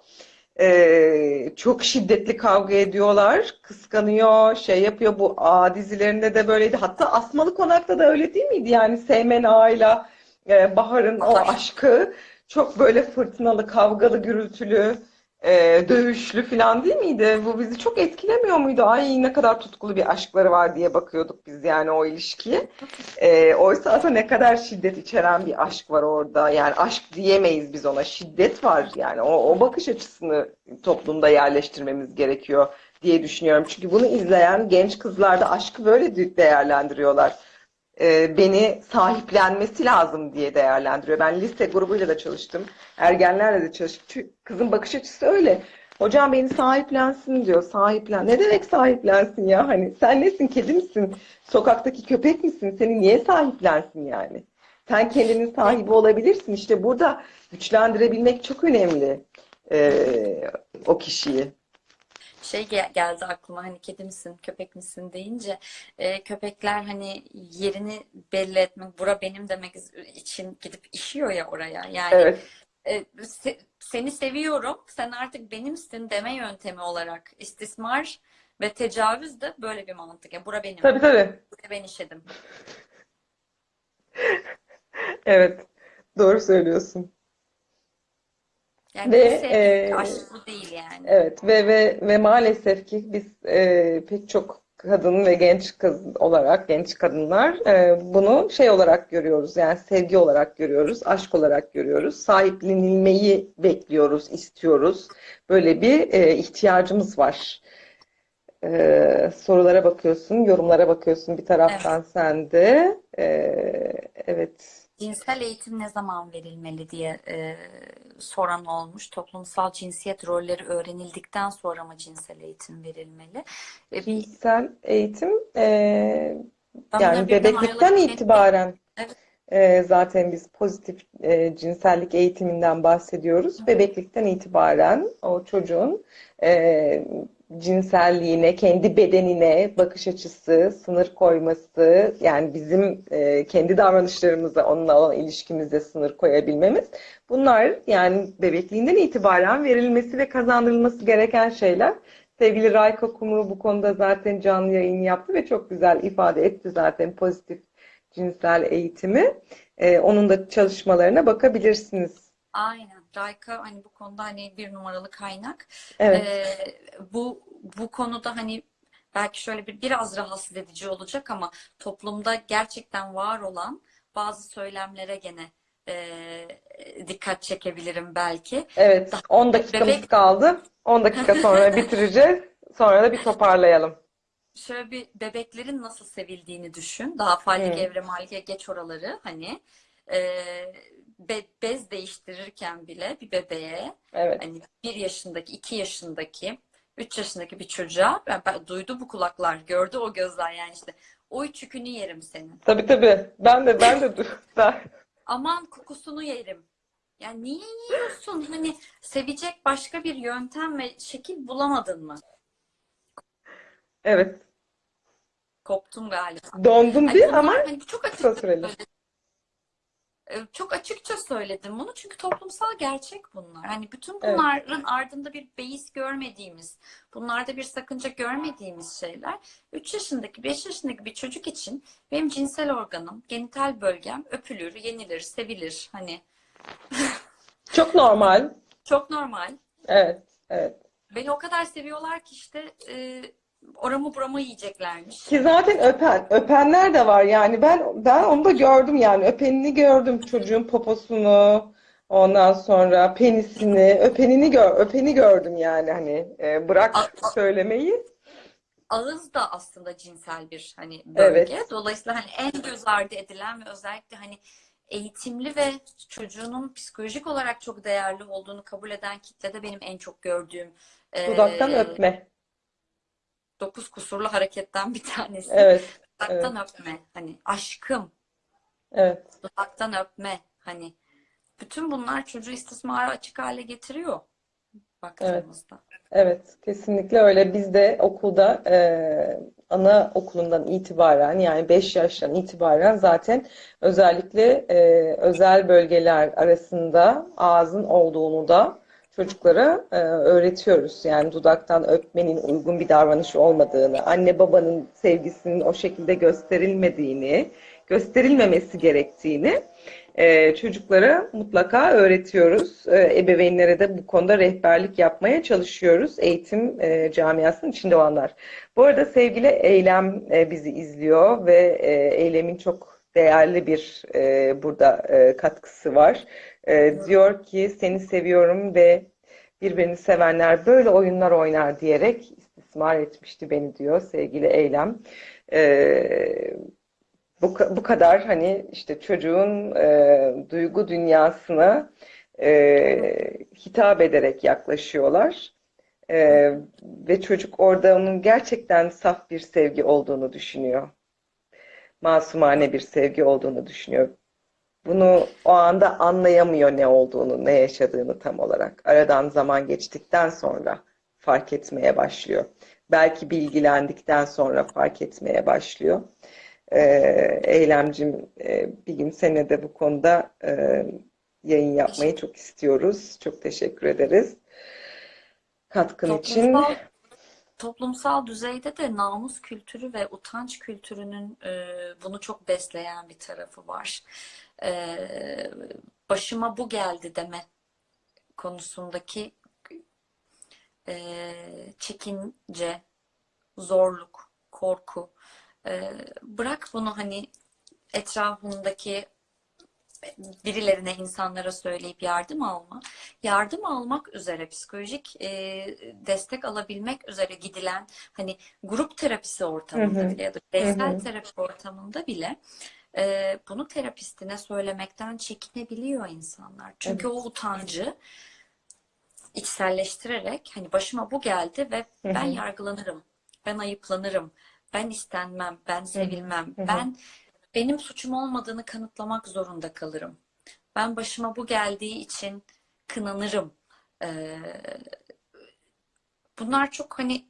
Çok şiddetli kavga ediyorlar, kıskanıyor, şey yapıyor. Bu A dizilerinde de böyleydi. Hatta Asmalı Konak'ta da öyle değil miydi? Yani Seymen Ağa'yla e, Bahar'ın o aşkı çok böyle fırtınalı, kavgalı, gürültülü, e, dövüşlü falan değil miydi? Bu bizi çok etkilemiyor muydu? Ay ne kadar tutkulu bir aşkları var diye bakıyorduk biz yani o ilişkiye. E, oysa aslında ne kadar şiddet içeren bir aşk var orada. Yani aşk diyemeyiz biz ona. Şiddet var yani. O, o bakış açısını toplumda yerleştirmemiz gerekiyor diye düşünüyorum. Çünkü bunu izleyen genç kızlar da aşkı böyle de- değerlendiriyorlar. E, beni sahiplenmesi lazım diye değerlendiriyor. Ben lise grubuyla da çalıştım. Ergenlerle de çalıştım. Çünkü Kızın bakış açısı öyle. Hocam beni sahiplensin diyor. Sahiplen. Ne demek sahiplensin ya? Hani sen nesin? Kedi misin? Sokaktaki köpek misin? Seni niye sahiplensin yani? Sen kendinin sahibi olabilirsin. İşte burada güçlendirebilmek çok önemli e, o kişiyi. Şey gel- geldi aklıma hani kedi misin, köpek misin deyince e, köpekler hani yerini belli etmek, bura benim demek için gidip işiyor ya oraya. Yani Evet. e, se- seni seviyorum, sen artık benimsin deme yöntemi olarak istismar ve tecavüz de böyle bir mantık. Ya bura benim, Tabii tabii. buraya ben işedim. Evet. Doğru söylüyorsun. Yani Ve, sevgi, e, aşk bu değil yani. Evet ve ve ve maalesef ki biz e, pek çok kadın ve genç kız olarak genç kadınlar e, bunu şey olarak görüyoruz yani sevgi olarak görüyoruz, aşk olarak görüyoruz, sahiplenilmeyi bekliyoruz, istiyoruz. Böyle bir e, ihtiyacımız var. E, sorulara bakıyorsun, yorumlara bakıyorsun bir taraftan sen de. E, evet. Cinsel eğitim ne zaman verilmeli diye e, soran olmuş. Toplumsal cinsiyet rolleri öğrenildikten sonra mı cinsel eğitim verilmeli? E, Cinsel eğitim e, yani bebeklikten itibaren Evet. e, zaten biz pozitif e, cinsellik eğitiminden bahsediyoruz. Bebeklikten itibaren o çocuğun e, cinselliğine, kendi bedenine bakış açısı, sınır koyması, yani bizim e, kendi davranışlarımıza, onunla olan ilişkimizde sınır koyabilmemiz, bunlar yani bebekliğinden itibaren verilmesi ve kazandırılması gereken şeyler. Sevgili Rayka Kumru bu konuda zaten canlı yayın yaptı ve çok güzel ifade etti zaten pozitif cinsel eğitimi. Ee, onun da çalışmalarına bakabilirsiniz. Aynen. Rayka hani bu konuda hani bir numaralı kaynak. Evet, Ee, bu bu konuda hani belki şöyle bir biraz rahatsız edici olacak ama toplumda gerçekten var olan bazı söylemlere gene e, dikkat çekebilirim belki. evet. 10 dakikamız Bebek kaldı. 10 dakika sonra bitireceğiz. Sonra da bir toparlayalım. şöyle bir bebeklerin nasıl sevildiğini düşün. Daha Fallik Hı, Evre Malge geç oraları hani e, be- bez değiştirirken bile bir bebeğe evet. hani bir yaşındaki, iki yaşındaki, üç yaşındaki bir çocuğa ben, ben- duydu bu kulaklar, gördü o gözler yani işte o çükünü yerim senin. Tabii tabii. Ben de ben de ben, Aman kokusunu yerim. Yani niye yiyorsun? Hani sevecek başka bir yöntem ve şekil bulamadın mı? evet. Koptum galiba. Dondum Hani bir bunlar ama hani çok süreli. söyledim. Çok açıkça söyledim bunu çünkü toplumsal gerçek bunlar. Hani bütün Evet. bunların ardında bir beis görmediğimiz, bunlarda bir sakınca görmediğimiz şeyler. 3 yaşındaki, 5 yaşındaki bir çocuk için benim cinsel organım, genital bölgem öpülür, yenilir, sevilir. Hani Çok normal. çok normal. Evet, evet. Beni o kadar seviyorlar ki işte e, oramı buramı yiyeceklermiş. Ki zaten öpen, öpenler de var. Yani ben ben onu da gördüm yani. Öpenini gördüm çocuğun poposunu ondan sonra penisini öpenini gör öpeni gördüm yani. Hani e, bırak a- söylemeyi. Ağız da aslında cinsel bir hani evet. Bölge. Dolayısıyla hani en göz ardı edilen ve özellikle hani eğitimli ve çocuğunun psikolojik olarak çok değerli olduğunu kabul eden kitlede benim en çok gördüğüm dudaktan eee öpme dokuz kusurlu hareketten bir tanesi. evet evet Dudaktan öpme. Hani aşkım, evet dudaktan öpme. Hani bütün bunlar çocuğu istismara açık hale getiriyor evet baktığımızda. Evet, kesinlikle öyle. Biz de okulda e, anaokulundan itibaren yani 5 yaştan itibaren zaten özellikle e, özel bölgeler arasında ağzın olduğunu da çocuklara e, öğretiyoruz. Yani dudaktan öpmenin uygun bir davranış olmadığını, anne babanın sevgisinin o şekilde gösterilmediğini, gösterilmemesi gerektiğini e, çocuklara mutlaka öğretiyoruz. E, ebeveynlere de bu konuda rehberlik yapmaya çalışıyoruz. Eğitim e, camiasının içinde olanlar. Bu arada sevgili Eylem e, bizi izliyor ve e, Eylem'in çok değerli bir e, burada e, katkısı var. E, diyor ki seni seviyorum ve birbirini sevenler böyle oyunlar oynar diyerek istismar etmişti beni diyor sevgili Eylem. E, bu, bu kadar hani işte çocuğun e, duygu dünyasına e, hitap ederek yaklaşıyorlar. E, ve çocuk orada onun gerçekten saf bir sevgi olduğunu düşünüyor. Masumane bir sevgi olduğunu düşünüyor. Bunu o anda anlayamıyor ne olduğunu, ne yaşadığını tam olarak. Aradan zaman geçtikten sonra fark etmeye başlıyor. Belki bilgilendikten sonra fark etmeye başlıyor. Ee, Eylemcim, e, bir gün seninle de bu konuda e, yayın yapmayı çok istiyoruz. Çok teşekkür ederiz katkın için. Toplumsal düzeyde de namus kültürü ve utanç kültürünün e, bunu çok besleyen bir tarafı var. E, başıma bu geldi deme konusundaki e, çekince, zorluk, korku. E, bırak bunu hani etrafındaki birilerine, insanlara söyleyip yardım alma. Yardım almak üzere psikolojik e, destek alabilmek üzere gidilen hani grup terapisi ortamında hı, bile ya da bireysel hı, terapi ortamında bile e, bunu terapistine söylemekten çekinebiliyor insanlar. Çünkü evet. o utancı içselleştirerek hani başıma bu geldi ve Hı ben hı, yargılanırım, ben ayıplanırım, ben istenmem, ben sevilmem, hı hı. ben benim suçum olmadığını kanıtlamak zorunda kalırım. Ben başıma bu geldiği için kınanırım. Ee, bunlar çok hani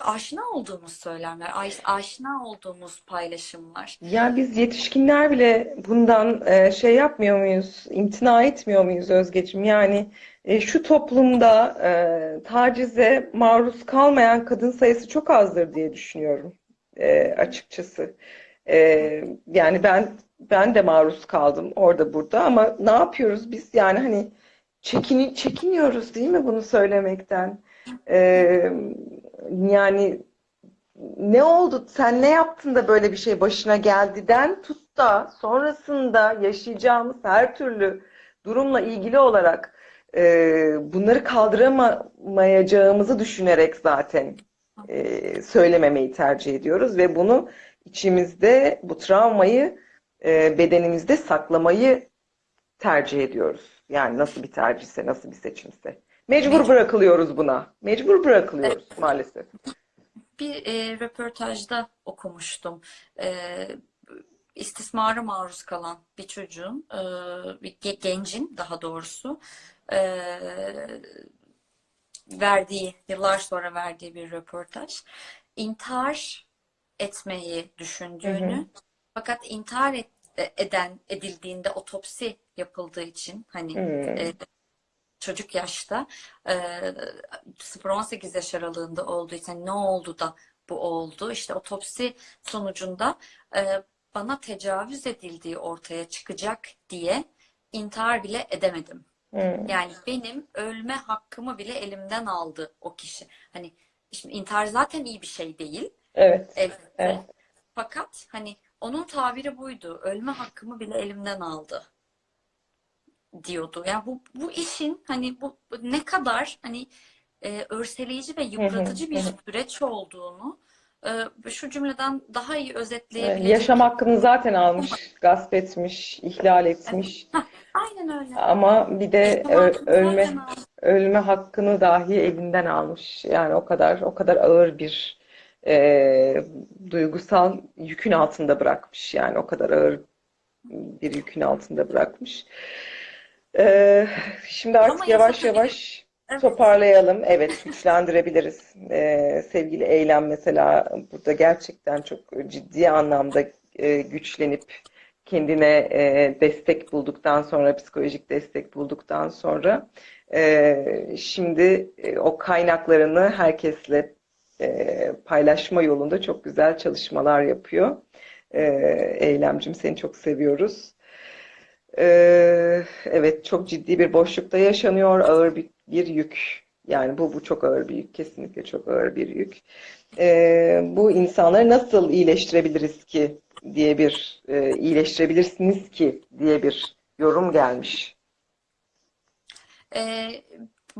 aşina olduğumuz söylemler, aş- aşina olduğumuz paylaşımlar. Ya biz yetişkinler bile bundan e, şey yapmıyor muyuz, imtina etmiyor muyuz Özgeciğim? Yani e, şu toplumda e, tacize maruz kalmayan kadın sayısı çok azdır diye düşünüyorum açıkçası. E, yani ben ben de maruz kaldım orada burada ama ne yapıyoruz biz? Yani hani çekini, çekiniyoruz değil mi bunu söylemekten? E, yani ne oldu? Sen ne yaptın da böyle bir şey başına geldiden tut da sonrasında yaşayacağımız her türlü durumla ilgili olarak e, bunları kaldıramayacağımızı düşünerek zaten e, söylememeyi tercih ediyoruz ve bunu içimizde bu travmayı e, bedenimizde saklamayı tercih ediyoruz. Yani nasıl bir tercihse, nasıl bir seçimse. Mecbur Mecbur. bırakılıyoruz buna. Mecbur Evet. bırakılıyoruz maalesef. Bir e, röportajda okumuştum. E, istismara maruz kalan bir çocuğun, e, bir ge- gencin daha doğrusu e, verdiği, yıllar sonra verdiği bir röportaj. İntihar etmeyi Hı hı. düşündüğünü fakat intihar et- eden edildiğinde otopsi yapıldığı için hani Hmm. e, çocuk yaşta e, 0-18 yaş aralığında olduğu için ne oldu da bu oldu? İşte otopsi sonucunda e, bana tecavüz edildiği ortaya çıkacak diye intihar bile edemedim. Hmm. Yani benim ölme hakkımı bile elimden aldı o kişi. Hani şimdi intihar zaten iyi bir şey değil Evet, elbette. evet. Fakat hani onun tabiri buydu. Ölme hakkımı bile elimden aldı diyordu. Yani bu bu işin hani bu bu ne kadar hani e, örseleyici ve yıpratıcı bir süreç olduğunu e, şu cümleden daha iyi Evet, özetleyebilecek yaşam hakkını zaten umarım. almış, gasp etmiş, ihlal Evet. etmiş. Aynen öyle. Ama bir de ö- ölme zaten ölme hakkını dahi elinden almış. Yani o kadar o kadar ağır bir e, duygusal yükün altında bırakmış. Yani o kadar ağır bir yükün altında bırakmış. E, şimdi Ama artık yavaş yaşatabilir. yavaş Evet. toparlayalım. Evet, güçlendirebiliriz. E, sevgili Eylem mesela burada gerçekten çok ciddi anlamda e, güçlenip kendine e, destek bulduktan sonra, psikolojik destek bulduktan sonra e, şimdi e, o kaynaklarını herkesle e, paylaşma yolunda çok güzel çalışmalar yapıyor. E, Eylemcim seni çok seviyoruz. E, evet çok ciddi bir boşlukta yaşanıyor, ağır bir, bir yük. Yani bu bu çok ağır bir yük, kesinlikle çok ağır bir yük. E, bu insanları nasıl iyileştirebiliriz ki diye bir e, iyileştirebilirsiniz ki diye bir yorum gelmiş. E,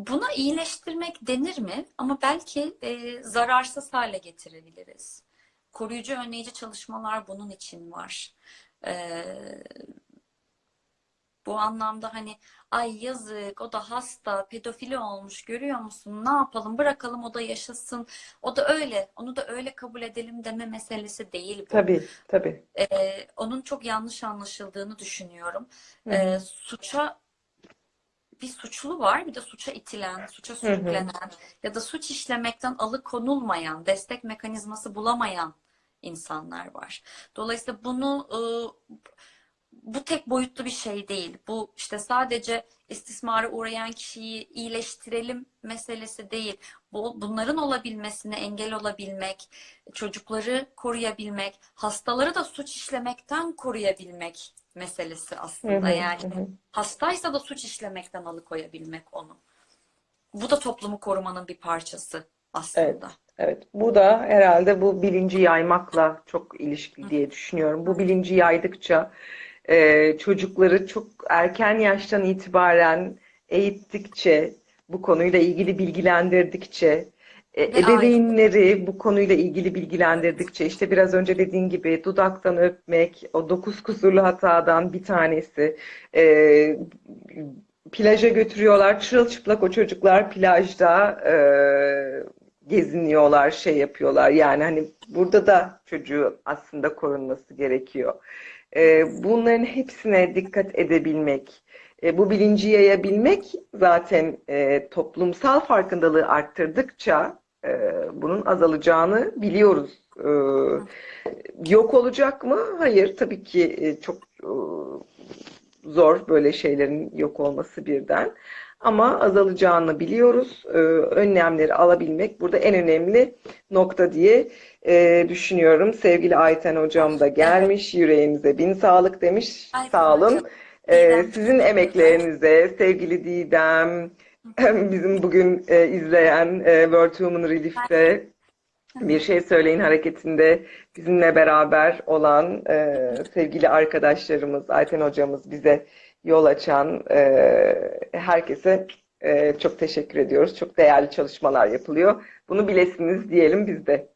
buna iyileştirmek denir mi? Ama belki e, zararsız hale getirebiliriz. koruyucu önleyici çalışmalar bunun için var. Ee, bu anlamda hani ay yazık o da hasta pedofili olmuş görüyor musun ne yapalım bırakalım o da yaşasın o da öyle onu da öyle kabul edelim deme meselesi değil bu. Tabii, tabii. Ee, onun çok yanlış anlaşıldığını düşünüyorum. Ee, suça bir suçlu var, bir de suça itilen, suça Hı hı. sürüklenen ya da suç işlemekten alıkonulmayan, destek mekanizması bulamayan insanlar var. Dolayısıyla bunu e, bu tek boyutlu bir şey değil. Bu işte sadece istismara uğrayan kişiyi iyileştirelim meselesi değil. Bu, bunların olabilmesine engel olabilmek, çocukları koruyabilmek, hastaları da suç işlemekten koruyabilmek meselesi aslında. hı, Yani hı hastaysa da suç işlemekten alıkoyabilmek onu. Bu da toplumu korumanın bir parçası Evet, aslında. evet. Bu da herhalde bu bilinci yaymakla çok ilişkili diye düşünüyorum. Bu bilinci yaydıkça e, çocukları çok erken yaştan itibaren eğittikçe, bu konuyla ilgili bilgilendirdikçe, e, ebeveynleri bu konuyla ilgili bilgilendirdikçe, işte biraz önce dediğin gibi dudaktan öpmek, o dokuz kusurlu hatadan bir tanesi. E, plaja götürüyorlar, çırılçıplak o çocuklar plajda e, geziniyorlar, şey yapıyorlar. Yani hani burada da çocuğun aslında korunması gerekiyor. E, bunların hepsine dikkat edebilmek, e, bu bilinci yayabilmek zaten e, toplumsal farkındalığı arttırdıkça e, bunun azalacağını biliyoruz. E, yok olacak mı? Hayır, tabii ki e, çok e, zor böyle şeylerin yok olması birden. Ama azalacağını biliyoruz. Ee, önlemleri alabilmek burada en önemli nokta diye e, düşünüyorum. Sevgili Ayten hocam da gelmiş. Yüreğinize bin sağlık demiş. Ayten Sağ olun. hocam, Ee, sizin emeklerinize sevgili Didem, bizim bugün e, izleyen e, World Women Relief'te bir şey söyleyin hareketinde bizimle beraber olan e, sevgili arkadaşlarımız, Ayten hocamız bize yol açan e, herkese e, çok teşekkür ediyoruz. Çok değerli çalışmalar yapılıyor. Bunu bilesiniz diyelim biz de.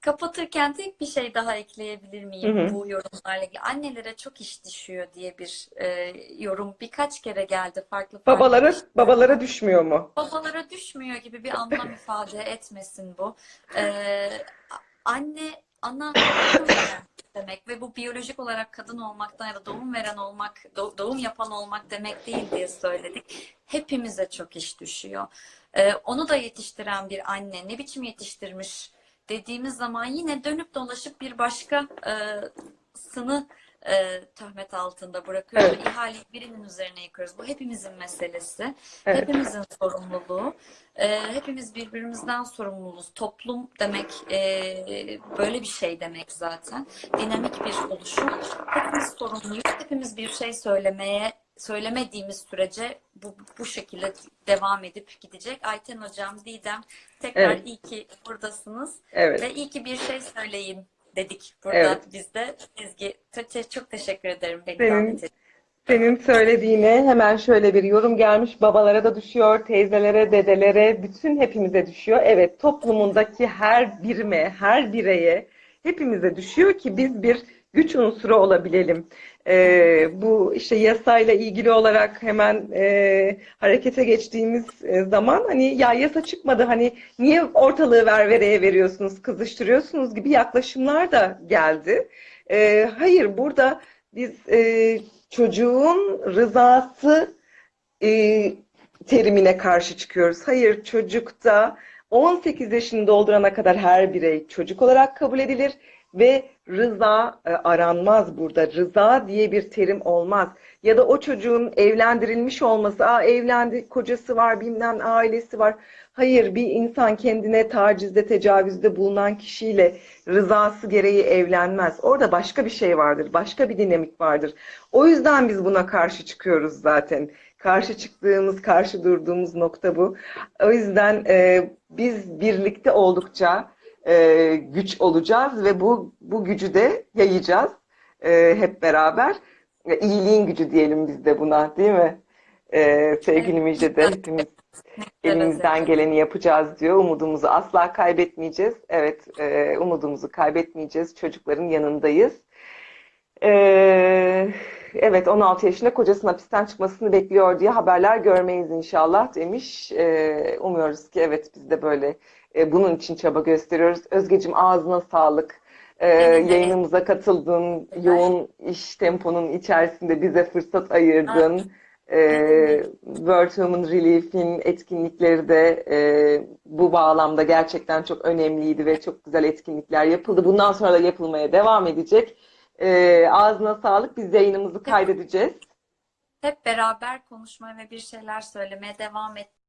Kapatırken tek bir şey daha ekleyebilir Hı miyim hı. bu yorumlarla ilgili? Annelere çok iş düşüyor diye bir e, yorum birkaç kere geldi farklı farklı Babalara kişilerden. babalara düşmüyor mu? Babalara düşmüyor gibi bir anlam ifade etmesin bu. Ee, anne, ana demek ve bu biyolojik olarak kadın olmaktan ya da doğum veren olmak, do- doğum yapan olmak demek değil diye söyledik. Hepimize çok iş düşüyor. Ee, onu da yetiştiren bir anne ne biçim yetiştirmiş dediğimiz zaman yine dönüp dolaşıp bir başka e, e, töhmet altında bırakıyoruz Evet, ve ihaleyi birinin üzerine yıkıyoruz. Bu hepimizin meselesi. evet, Hepimizin sorumluluğu. Ee, hepimiz birbirimizden sorumluyuz. Toplum demek e, böyle bir şey demek zaten. Dinamik bir oluşum. Hepimiz sorumluyuz. Hepimiz bir şey söylemeye söylemediğimiz sürece bu, bu şekilde devam edip gidecek. Ayten Hocam, Didem tekrar evet, iyi ki buradasınız evet, ve iyi ki bir şey söyleyin dedik burada evet. biz de. Ezgi, çok teşekkür ederim beni Senin Senin söylediğine hemen şöyle bir yorum gelmiş. Babalara da düşüyor, teyzelere, dedelere, bütün hepimize düşüyor. Evet, toplumundaki her birime, her bireye hepimize düşüyor ki biz bir güç unsuru olabilelim. Ee, bu işte yasayla ilgili olarak hemen e, harekete geçtiğimiz e, zaman hani ya yasa çıkmadı hani niye ortalığı ververeye veriyorsunuz, kızıştırıyorsunuz gibi yaklaşımlar da geldi. Ee, hayır, burada biz e, çocuğun rızası e, terimine karşı çıkıyoruz. Hayır, çocukta 18 yaşını doldurana kadar her birey çocuk olarak kabul edilir ve rıza e, aranmaz burada. Rıza diye bir terim olmaz. Ya da o çocuğun evlendirilmiş olması, aa evlendi, kocası var, bilmem ailesi var. Hayır, bir insan kendine tacizde, tecavüzde bulunan kişiyle rızası gereği evlenmez. Orada başka bir şey vardır, başka bir dinamik vardır. O yüzden biz buna karşı çıkıyoruz zaten. Karşı çıktığımız, karşı durduğumuz nokta bu. O yüzden e, biz birlikte oldukça e, güç olacağız ve bu bu gücü de yayacağız e, hep beraber. E, iyiliğin gücü diyelim biz de buna, değil mi? E, sevgili Müjde de hepimiz Elimizden geleni yapacağız diyor. Umudumuzu asla kaybetmeyeceğiz. Evet, e, umudumuzu kaybetmeyeceğiz. Çocukların yanındayız. Ee, evet 16 yaşında kocasının hapisten çıkmasını bekliyor diye haberler görmeyiz inşallah demiş. Ee, umuyoruz ki evet biz de böyle e, bunun için çaba gösteriyoruz. Özgecim ağzına sağlık. De yayınımıza katıldın. Yoğun iş temponun içerisinde bize fırsat ayırdın. Ee, World Human Relief'in etkinlikleri de e, bu bağlamda gerçekten çok önemliydi ve çok güzel etkinlikler yapıldı. Bundan sonra da yapılmaya devam edecek. Ee, ağzına sağlık. Biz yayınımızı kaydedeceğiz. Hep beraber konuşmaya ve bir şeyler söylemeye devam et.